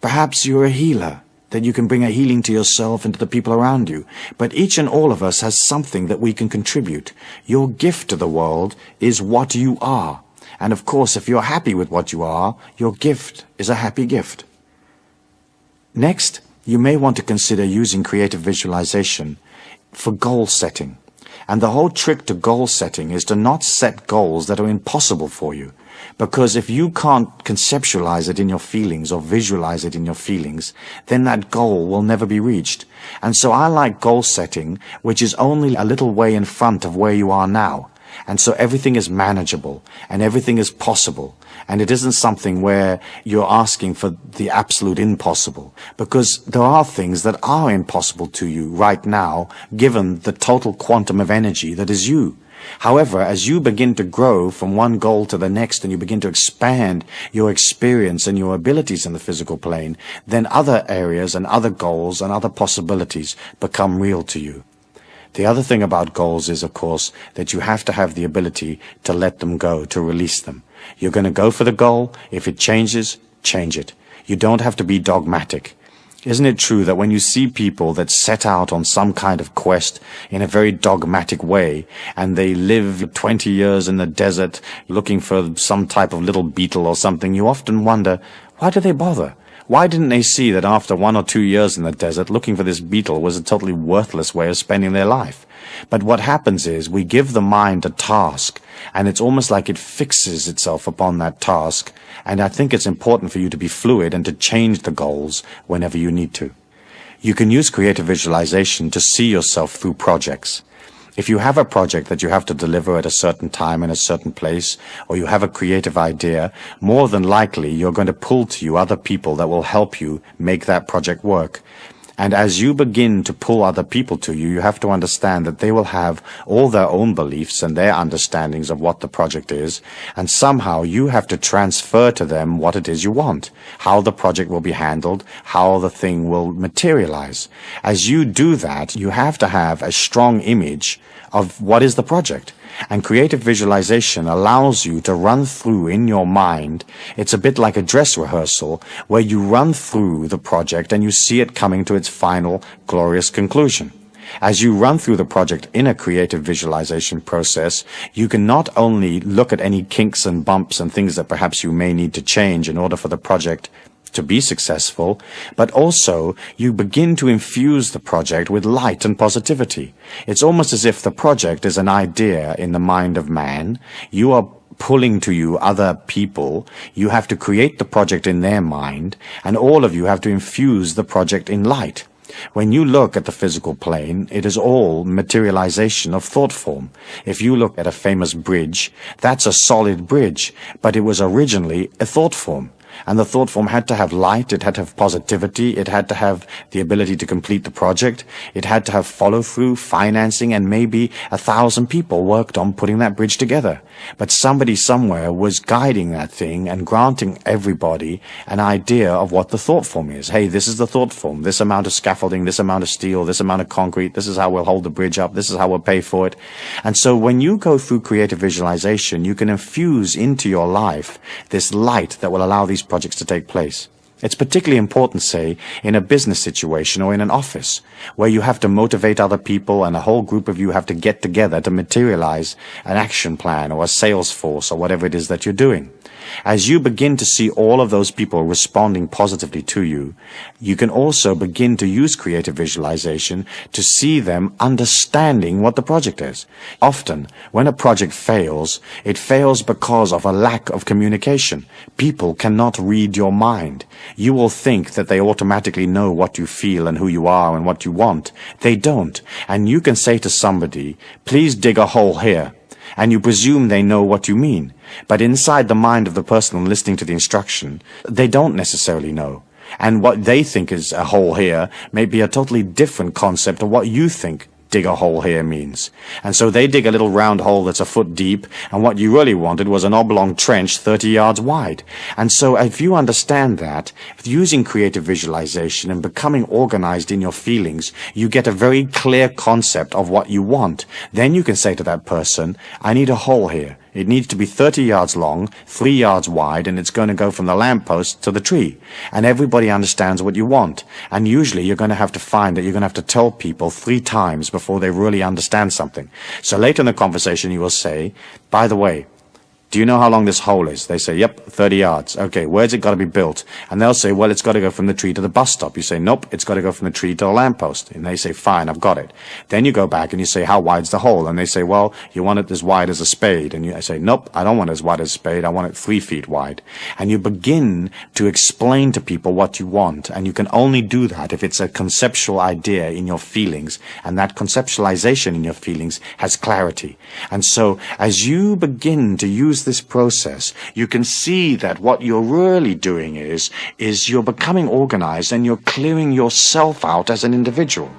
Perhaps you're a healer that you can bring a healing to yourself and to the people around you. But each and all of us has something that we can contribute. Your gift to the world is what you are. And of course, if you're happy with what you are, your gift is a happy gift. Next, you may want to consider using creative visualization for goal setting. And the whole trick to goal setting is to not set goals that are impossible for you. Because if you can't conceptualize it in your feelings or visualize it in your feelings, then that goal will never be reached. And so I like goal setting, which is only a little way in front of where you are now. And so everything is manageable and everything is possible. And it isn't something where you're asking for the absolute impossible because there are things that are impossible to you right now given the total quantum of energy that is you. However, as you begin to grow from one goal to the next and you begin to expand your experience and your abilities in the physical plane, then other areas and other goals and other possibilities become real to you. The other thing about goals is, of course, that you have to have the ability to let them go, to release them. You're going to go for the goal. If it changes, change it. You don't have to be dogmatic. Isn't it true that when you see people that set out on some kind of quest in a very dogmatic way, and they live 20 years in the desert looking for some type of little beetle or something, you often wonder, why do they bother? Why didn't they see that after one or two years in the desert, looking for this beetle was a totally worthless way of spending their life? But what happens is we give the mind a task, and it's almost like it fixes itself upon that task. And I think it's important for you to be fluid and to change the goals whenever you need to. You can use creative visualization to see yourself through projects. If you have a project that you have to deliver at a certain time in a certain place, or you have a creative idea, more than likely you're going to pull to you other people that will help you make that project work. And as you begin to pull other people to you, you have to understand that they will have all their own beliefs and their understandings of what the project is, and somehow you have to transfer to them what it is you want, how the project will be handled, how the thing will materialize. As you do that, you have to have a strong image of what is the project. And creative visualization allows you to run through in your mind. It's a bit like a dress rehearsal where you run through the project and you see it coming to its final glorious conclusion. As you run through the project in a creative visualization process, you can not only look at any kinks and bumps and things that perhaps you may need to change in order for the project to be successful, but also you begin to infuse the project with light and positivity. It's almost as if the project is an idea in the mind of man. You are pulling to you other people. You have to create the project in their mind, and all of you have to infuse the project in light. When you look at the physical plane, it is all materialization of thought form. If you look at a famous bridge, that's a solid bridge, but it was originally a thought form. And the thought form had to have light, it had to have positivity, it had to have the ability to complete the project, it had to have follow through, financing, and maybe a thousand people worked on putting that bridge together. But somebody somewhere was guiding that thing and granting everybody an idea of what the thought form is. Hey, this is the thought form, this amount of scaffolding, this amount of steel, this amount of concrete, this is how we'll hold the bridge up, this is how we'll pay for it. And so when you go through creative visualization, you can infuse into your life this light that will allow these projects to take place. It's particularly important, say, in a business situation or in an office, where you have to motivate other people and a whole group of you have to get together to materialize an action plan or a sales force or whatever it is that you're doing. As you begin to see all of those people responding positively to you, you can also begin to use creative visualization to see them understanding what the project is. Often, when a project fails, it fails because of a lack of communication. People cannot read your mind. You will think that they automatically know what you feel and who you are and what you want. They don't. And you can say to somebody, please dig a hole here and you presume they know what you mean. But inside the mind of the person listening to the instruction, they don't necessarily know. And what they think is a hole here may be a totally different concept of what you think dig a hole here means. And so they dig a little round hole that's a foot deep, and what you really wanted was an oblong trench 30 yards wide. And so if you understand that, using creative visualization and becoming organized in your feelings, you get a very clear concept of what you want. Then you can say to that person, I need a hole here. It needs to be 30 yards long, 3 yards wide, and it's going to go from the lamppost to the tree. And everybody understands what you want. And usually you're going to have to find that you're going to have to tell people three times before they really understand something. So later in the conversation you will say, by the way, do you know how long this hole is? They say, yep, 30 yards. Okay, where's it got to be built? And they'll say, well, it's got to go from the tree to the bus stop. You say, nope, it's got to go from the tree to the lamppost. And they say, fine, I've got it. Then you go back and you say, how wide's the hole? And they say, well, you want it as wide as a spade. And you I say, nope, I don't want it as wide as a spade. I want it three feet wide. And you begin to explain to people what you want. And you can only do that if it's a conceptual idea in your feelings. And that conceptualization in your feelings has clarity. And so as you begin to use use this process, you can see that what you're really doing is, is you're becoming organized and you're clearing yourself out as an individual.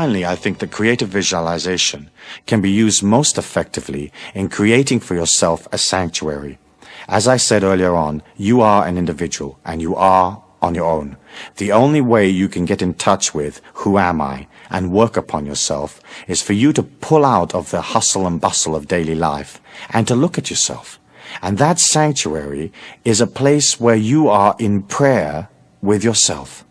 Finally, I think that creative visualization can be used most effectively in creating for yourself a sanctuary. As I said earlier on, you are an individual and you are on your own. The only way you can get in touch with who am I and work upon yourself is for you to pull out of the hustle and bustle of daily life and to look at yourself. And that sanctuary is a place where you are in prayer with yourself.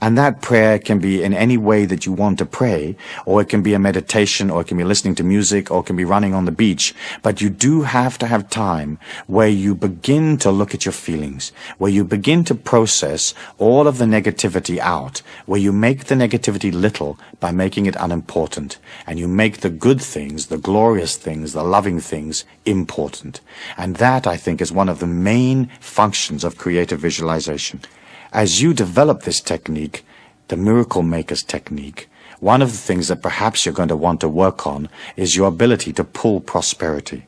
And that prayer can be in any way that you want to pray, or it can be a meditation, or it can be listening to music, or it can be running on the beach. But you do have to have time where you begin to look at your feelings, where you begin to process all of the negativity out, where you make the negativity little by making it unimportant, and you make the good things, the glorious things, the loving things important. And that, I think, is one of the main functions of creative visualization. As you develop this technique, the Miracle Maker's technique, one of the things that perhaps you're going to want to work on is your ability to pull prosperity.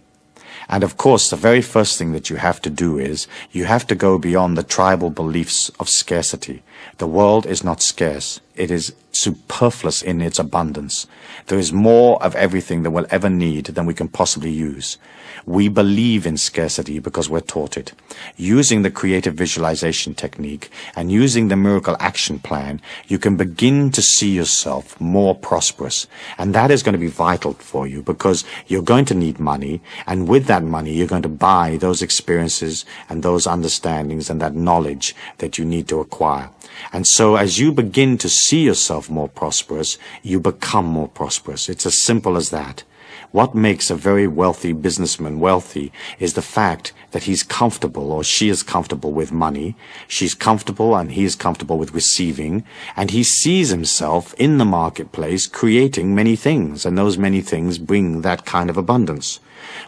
And of course, the very first thing that you have to do is you have to go beyond the tribal beliefs of scarcity. The world is not scarce. It is superfluous in its abundance. There is more of everything that we'll ever need than we can possibly use. We believe in scarcity because we're taught it. Using the creative visualization technique and using the miracle action plan, you can begin to see yourself more prosperous. And that is going to be vital for you because you're going to need money. And with that money, you're going to buy those experiences and those understandings and that knowledge that you need to acquire. And so as you begin to see yourself more prosperous, you become more prosperous. It's as simple as that. What makes a very wealthy businessman wealthy is the fact that he's comfortable or she is comfortable with money, she's comfortable and he is comfortable with receiving, and he sees himself in the marketplace creating many things, and those many things bring that kind of abundance.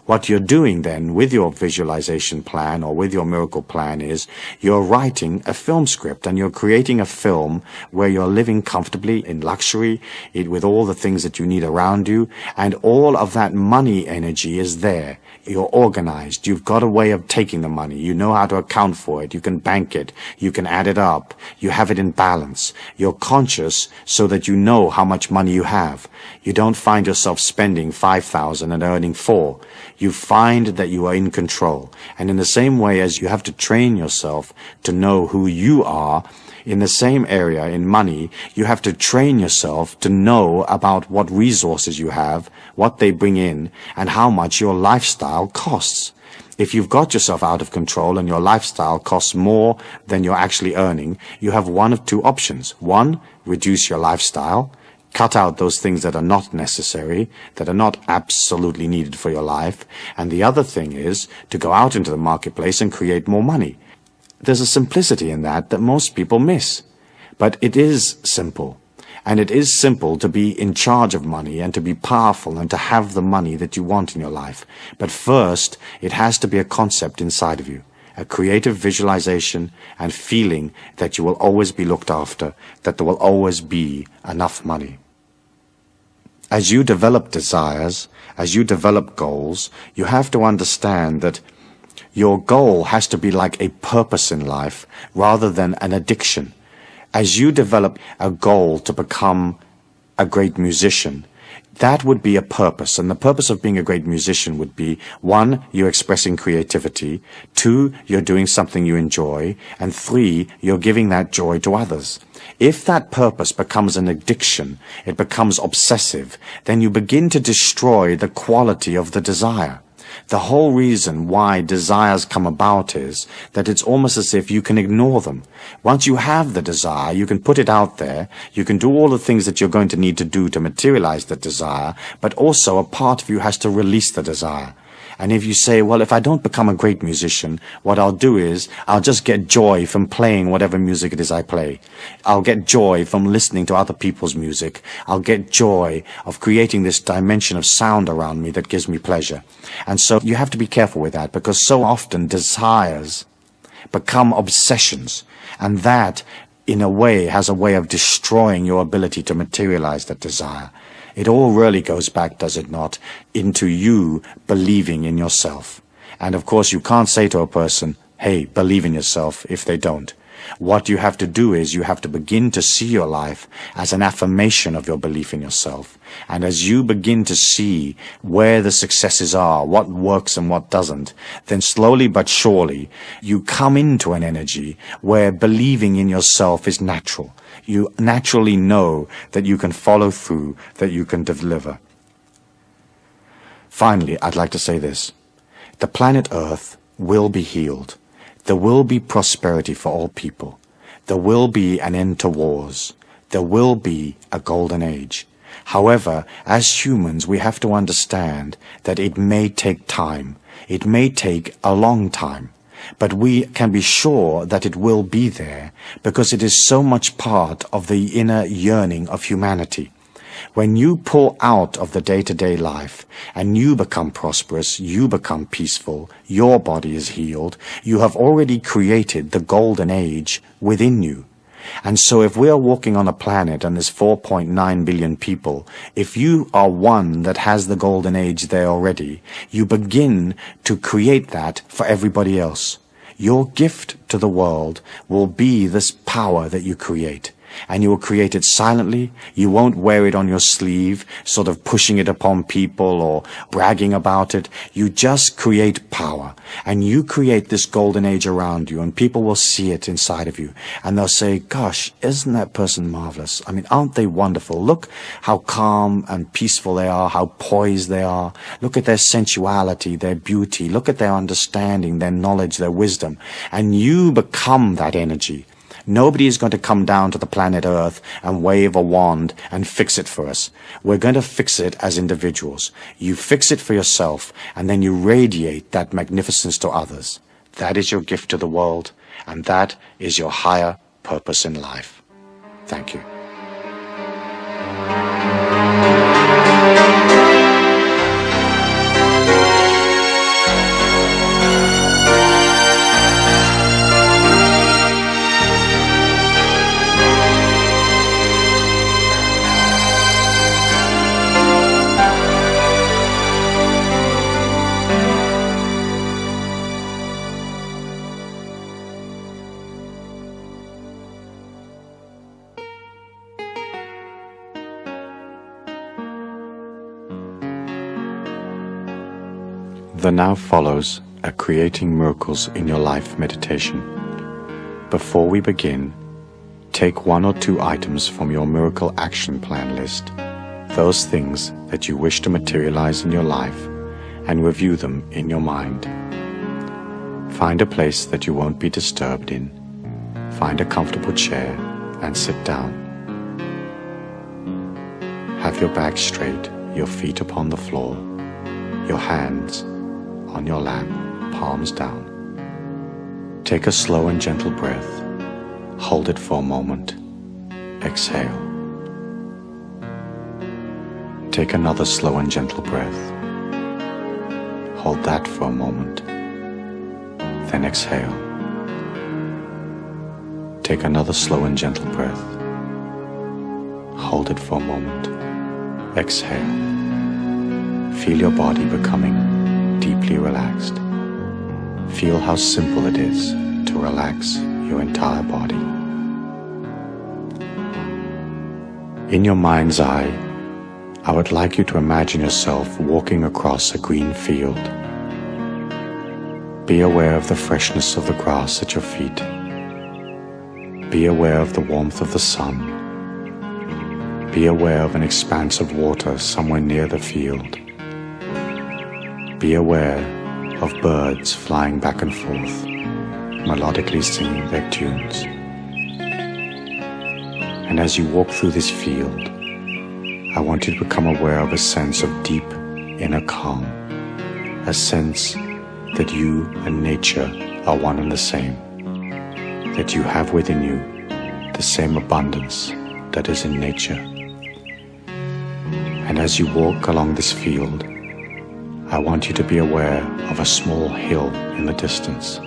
What you're doing then with your visualization plan or with your miracle plan is you're writing a film script and you're creating a film where you're living comfortably in luxury with all the things that you need around you and all of that money energy is there. You're organized. You've got a way of taking the money. You know how to account for it. You can bank it. You can add it up. You have it in balance. You're conscious so that you know how much money you have. You don't find yourself spending 5,000 and earning 4 you find that you are in control. And in the same way as you have to train yourself to know who you are, in the same area in money, you have to train yourself to know about what resources you have, what they bring in, and how much your lifestyle costs. If you've got yourself out of control and your lifestyle costs more than you're actually earning, you have one of two options. One, reduce your lifestyle, cut out those things that are not necessary, that are not absolutely needed for your life. And the other thing is to go out into the marketplace and create more money. There's a simplicity in that that most people miss. But it is simple. And it is simple to be in charge of money and to be powerful and to have the money that you want in your life. But first, it has to be a concept inside of you a creative visualization and feeling that you will always be looked after, that there will always be enough money. As you develop desires, as you develop goals, you have to understand that your goal has to be like a purpose in life rather than an addiction. As you develop a goal to become a great musician, that would be a purpose. And the purpose of being a great musician would be, one, you're expressing creativity, two, you're doing something you enjoy, and three, you're giving that joy to others. If that purpose becomes an addiction, it becomes obsessive, then you begin to destroy the quality of the desire. The whole reason why desires come about is that it's almost as if you can ignore them. Once you have the desire, you can put it out there, you can do all the things that you're going to need to do to materialize the desire, but also a part of you has to release the desire. And if you say, well, if I don't become a great musician, what I'll do is I'll just get joy from playing whatever music it is I play. I'll get joy from listening to other people's music. I'll get joy of creating this dimension of sound around me that gives me pleasure. And so you have to be careful with that because so often desires become obsessions. And that, in a way, has a way of destroying your ability to materialize that desire. It all really goes back, does it not, into you believing in yourself. And of course you can't say to a person, hey, believe in yourself if they don't. What you have to do is you have to begin to see your life as an affirmation of your belief in yourself. And as you begin to see where the successes are, what works and what doesn't, then slowly but surely you come into an energy where believing in yourself is natural you naturally know that you can follow through, that you can deliver. Finally, I'd like to say this. The planet Earth will be healed. There will be prosperity for all people. There will be an end to wars. There will be a golden age. However, as humans, we have to understand that it may take time. It may take a long time but we can be sure that it will be there because it is so much part of the inner yearning of humanity. When you pull out of the day-to-day life and you become prosperous, you become peaceful, your body is healed, you have already created the golden age within you. And so if we are walking on a planet and there's 4.9 billion people, if you are one that has the golden age there already, you begin to create that for everybody else. Your gift to the world will be this power that you create and you will create it silently. You won't wear it on your sleeve, sort of pushing it upon people or bragging about it. You just create power and you create this golden age around you and people will see it inside of you and they'll say, gosh, isn't that person marvelous? I mean, aren't they wonderful? Look how calm and peaceful they are, how poised they are. Look at their sensuality, their beauty. Look at their understanding, their knowledge, their wisdom. And you become that energy. Nobody is going to come down to the planet Earth and wave a wand and fix it for us. We're going to fix it as individuals. You fix it for yourself and then you radiate that magnificence to others. That is your gift to the world and that is your higher purpose in life. Thank you. Now follows a Creating Miracles in Your Life meditation. Before we begin, take one or two items from your miracle action plan list, those things that you wish to materialize in your life, and review them in your mind. Find a place that you won't be disturbed in. Find a comfortable chair and sit down. Have your back straight, your feet upon the floor, your hands on your lap, palms down. Take a slow and gentle breath. Hold it for a moment. Exhale. Take another slow and gentle breath. Hold that for a moment. Then exhale. Take another slow and gentle breath. Hold it for a moment. Exhale. Feel your body becoming deeply relaxed. Feel how simple it is to relax your entire body. In your mind's eye, I would like you to imagine yourself walking across a green field. Be aware of the freshness of the grass at your feet. Be aware of the warmth of the sun. Be aware of an expanse of water somewhere near the field. Be aware of birds flying back and forth, melodically singing their tunes. And as you walk through this field, I want you to become aware of a sense of deep inner calm, a sense that you and nature are one and the same, that you have within you the same abundance that is in nature. And as you walk along this field, I want you to be aware of a small hill in the distance.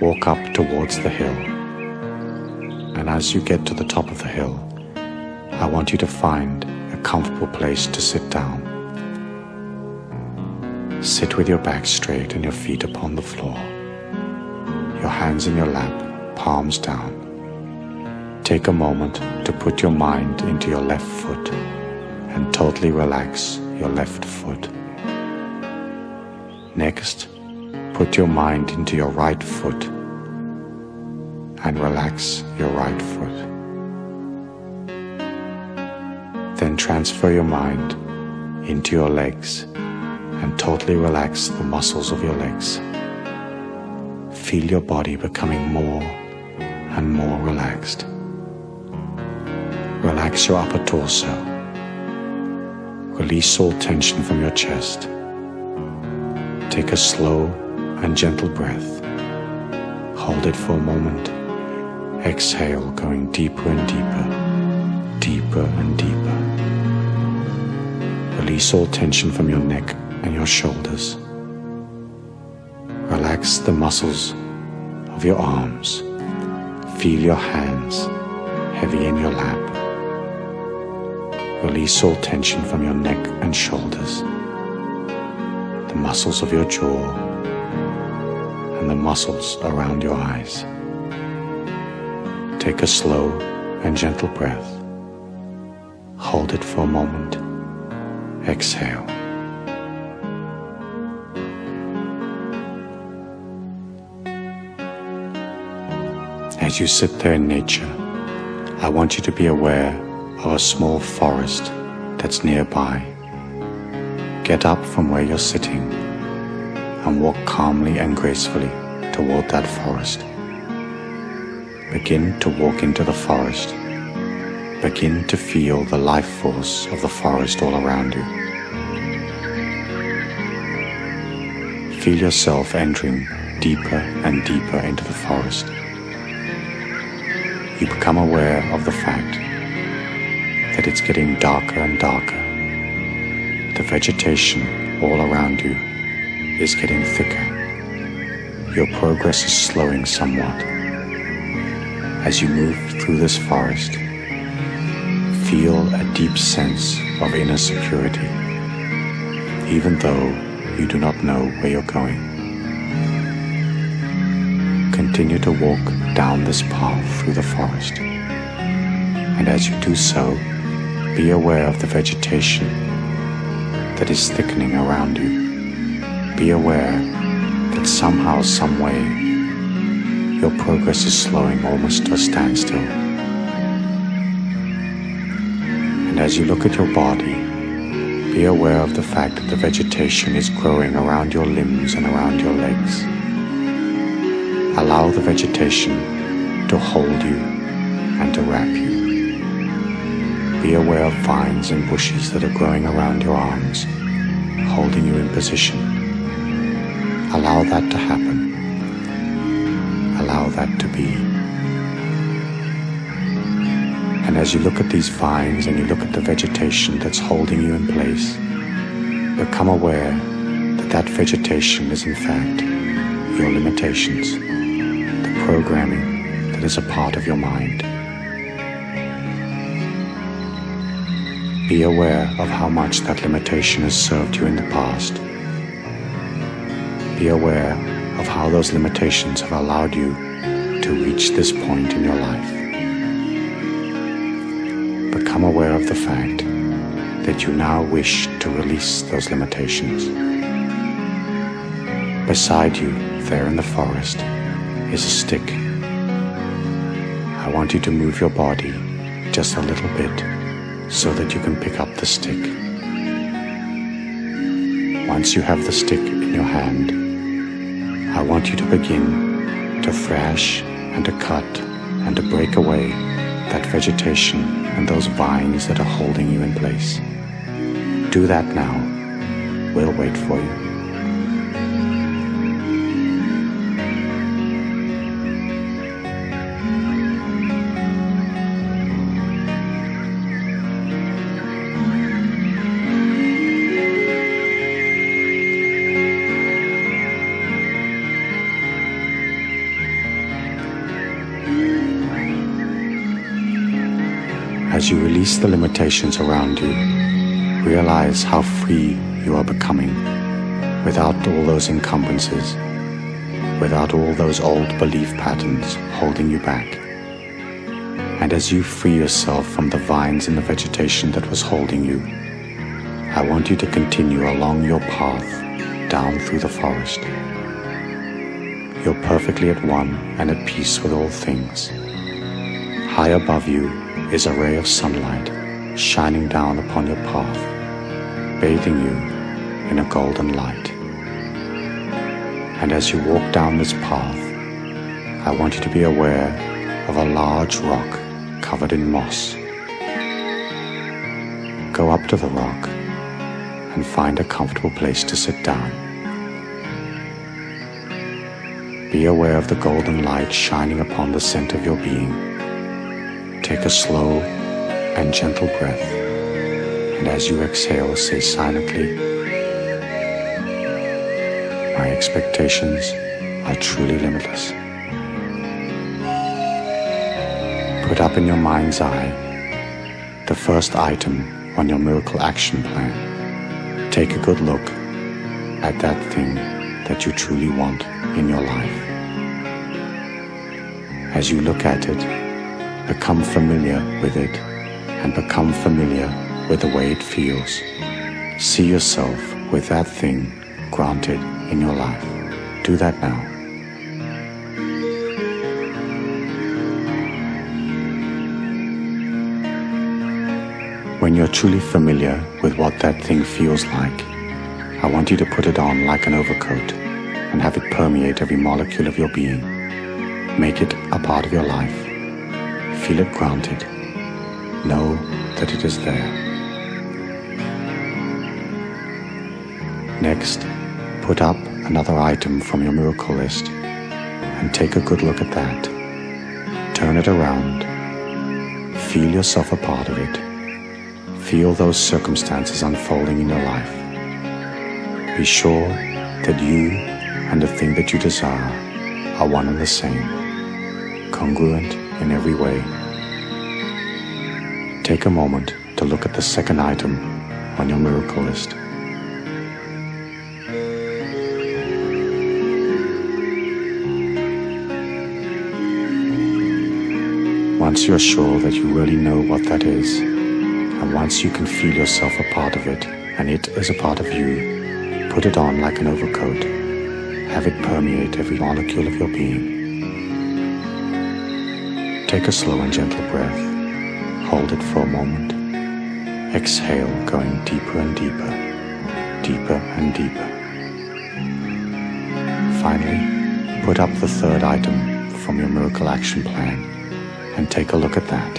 Walk up towards the hill. And as you get to the top of the hill, I want you to find a comfortable place to sit down. Sit with your back straight and your feet upon the floor. Your hands in your lap, palms down. Take a moment to put your mind into your left foot and totally relax your left foot. Next, put your mind into your right foot and relax your right foot. Then transfer your mind into your legs and totally relax the muscles of your legs. Feel your body becoming more and more relaxed. Relax your upper torso. Release all tension from your chest. Take a slow and gentle breath. Hold it for a moment. Exhale, going deeper and deeper, deeper and deeper. Release all tension from your neck and your shoulders. Relax the muscles of your arms. Feel your hands heavy in your lap. Release all tension from your neck and shoulders, the muscles of your jaw, and the muscles around your eyes. Take a slow and gentle breath. Hold it for a moment. Exhale. As you sit there in nature, I want you to be aware of a small forest that's nearby. Get up from where you're sitting and walk calmly and gracefully toward that forest. Begin to walk into the forest. Begin to feel the life force of the forest all around you. Feel yourself entering deeper and deeper into the forest you become aware of the fact that it's getting darker and darker. The vegetation all around you is getting thicker. Your progress is slowing somewhat. As you move through this forest, feel a deep sense of inner security, even though you do not know where you're going continue to walk down this path through the forest. And as you do so, be aware of the vegetation that is thickening around you. Be aware that somehow, someway, your progress is slowing almost to a standstill. And as you look at your body, be aware of the fact that the vegetation is growing around your limbs and around your legs. Allow the vegetation to hold you and to wrap you. Be aware of vines and bushes that are growing around your arms, holding you in position. Allow that to happen. Allow that to be. And as you look at these vines and you look at the vegetation that's holding you in place, become aware that that vegetation is in fact your limitations the programming that is a part of your mind. Be aware of how much that limitation has served you in the past. Be aware of how those limitations have allowed you to reach this point in your life. Become aware of the fact that you now wish to release those limitations. Beside you, there in the forest, is a stick. I want you to move your body just a little bit so that you can pick up the stick. Once you have the stick in your hand, I want you to begin to thrash and to cut and to break away that vegetation and those vines that are holding you in place. Do that now. We'll wait for you. Release the limitations around you, realize how free you are becoming without all those encumbrances, without all those old belief patterns holding you back. And as you free yourself from the vines and the vegetation that was holding you, I want you to continue along your path down through the forest. You're perfectly at one and at peace with all things. High above you is a ray of sunlight shining down upon your path, bathing you in a golden light. And as you walk down this path, I want you to be aware of a large rock covered in moss. Go up to the rock and find a comfortable place to sit down. Be aware of the golden light shining upon the center of your being Take a slow and gentle breath, and as you exhale, say silently, My expectations are truly limitless. Put up in your mind's eye the first item on your miracle action plan. Take a good look at that thing that you truly want in your life. As you look at it, become familiar with it and become familiar with the way it feels. See yourself with that thing granted in your life. Do that now. When you're truly familiar with what that thing feels like, I want you to put it on like an overcoat and have it permeate every molecule of your being. Make it a part of your life. Feel it granted. Know that it is there. Next, put up another item from your miracle list and take a good look at that. Turn it around. Feel yourself a part of it. Feel those circumstances unfolding in your life. Be sure that you and the thing that you desire are one and the same, congruent in every way. Take a moment to look at the second item on your miracle list. Once you're sure that you really know what that is, and once you can feel yourself a part of it, and it is a part of you, put it on like an overcoat. Have it permeate every molecule of your being. Take a slow and gentle breath. Hold it for a moment. Exhale, going deeper and deeper, deeper and deeper. Finally, put up the third item from your miracle action plan and take a look at that.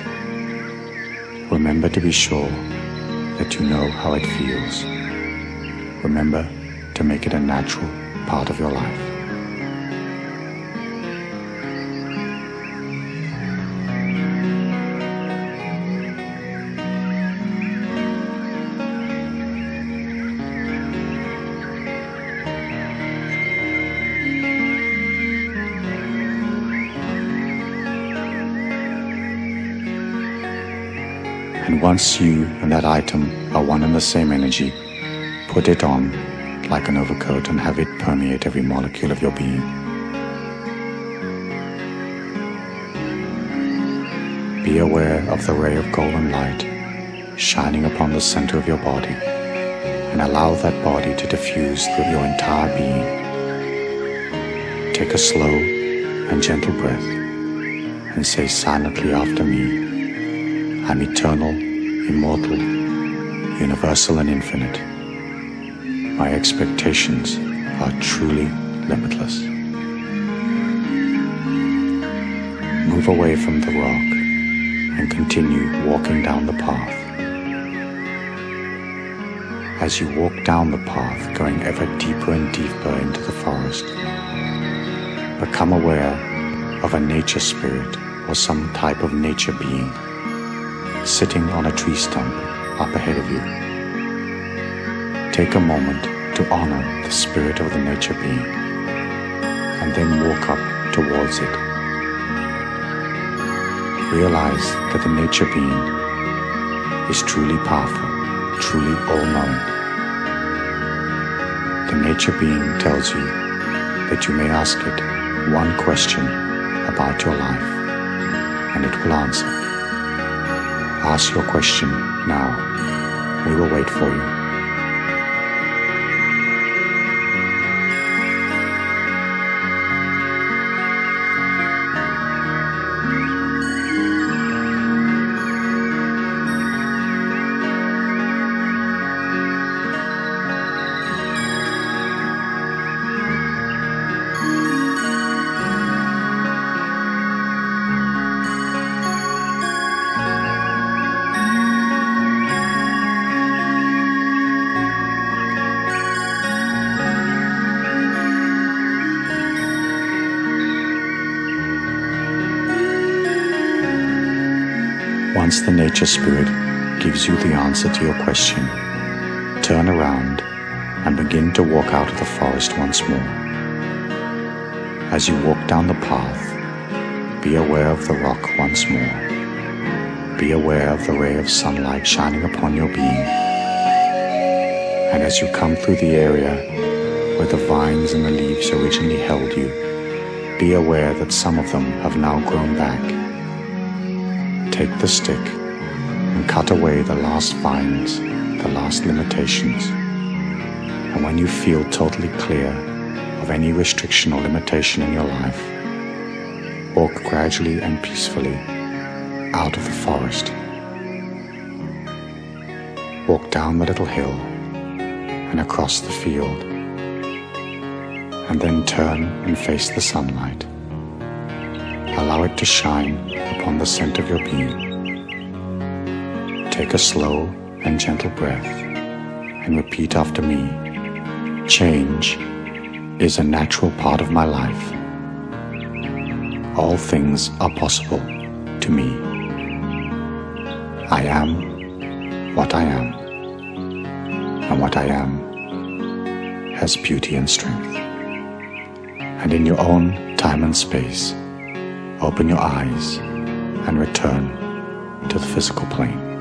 Remember to be sure that you know how it feels. Remember to make it a natural part of your life. Once you and that item are one and the same energy, put it on like an overcoat and have it permeate every molecule of your being. Be aware of the ray of golden light shining upon the center of your body and allow that body to diffuse through your entire being. Take a slow and gentle breath and say silently after me, I'm eternal, immortal, universal and infinite. My expectations are truly limitless. Move away from the rock and continue walking down the path. As you walk down the path, going ever deeper and deeper into the forest, become aware of a nature spirit or some type of nature being sitting on a tree stump up ahead of you. Take a moment to honor the spirit of the nature being and then walk up towards it. Realize that the nature being is truly powerful, truly all-knowing. The nature being tells you that you may ask it one question about your life and it will answer. Ask your question now. We will wait for you. The nature spirit gives you the answer to your question, turn around and begin to walk out of the forest once more. As you walk down the path, be aware of the rock once more Be aware of the ray of sunlight shining upon your being. And as you come through the area where the vines and the leaves originally held you, be aware that some of them have now grown back. Take the stick and cut away the last vines, the last limitations. And when you feel totally clear of any restriction or limitation in your life, walk gradually and peacefully out of the forest. Walk down the little hill and across the field, and then turn and face the sunlight. Allow it to shine upon the scent of your being. Take a slow and gentle breath and repeat after me. Change is a natural part of my life. All things are possible to me. I am what I am, and what I am has beauty and strength. And in your own time and space, open your eyes and return to the physical plane.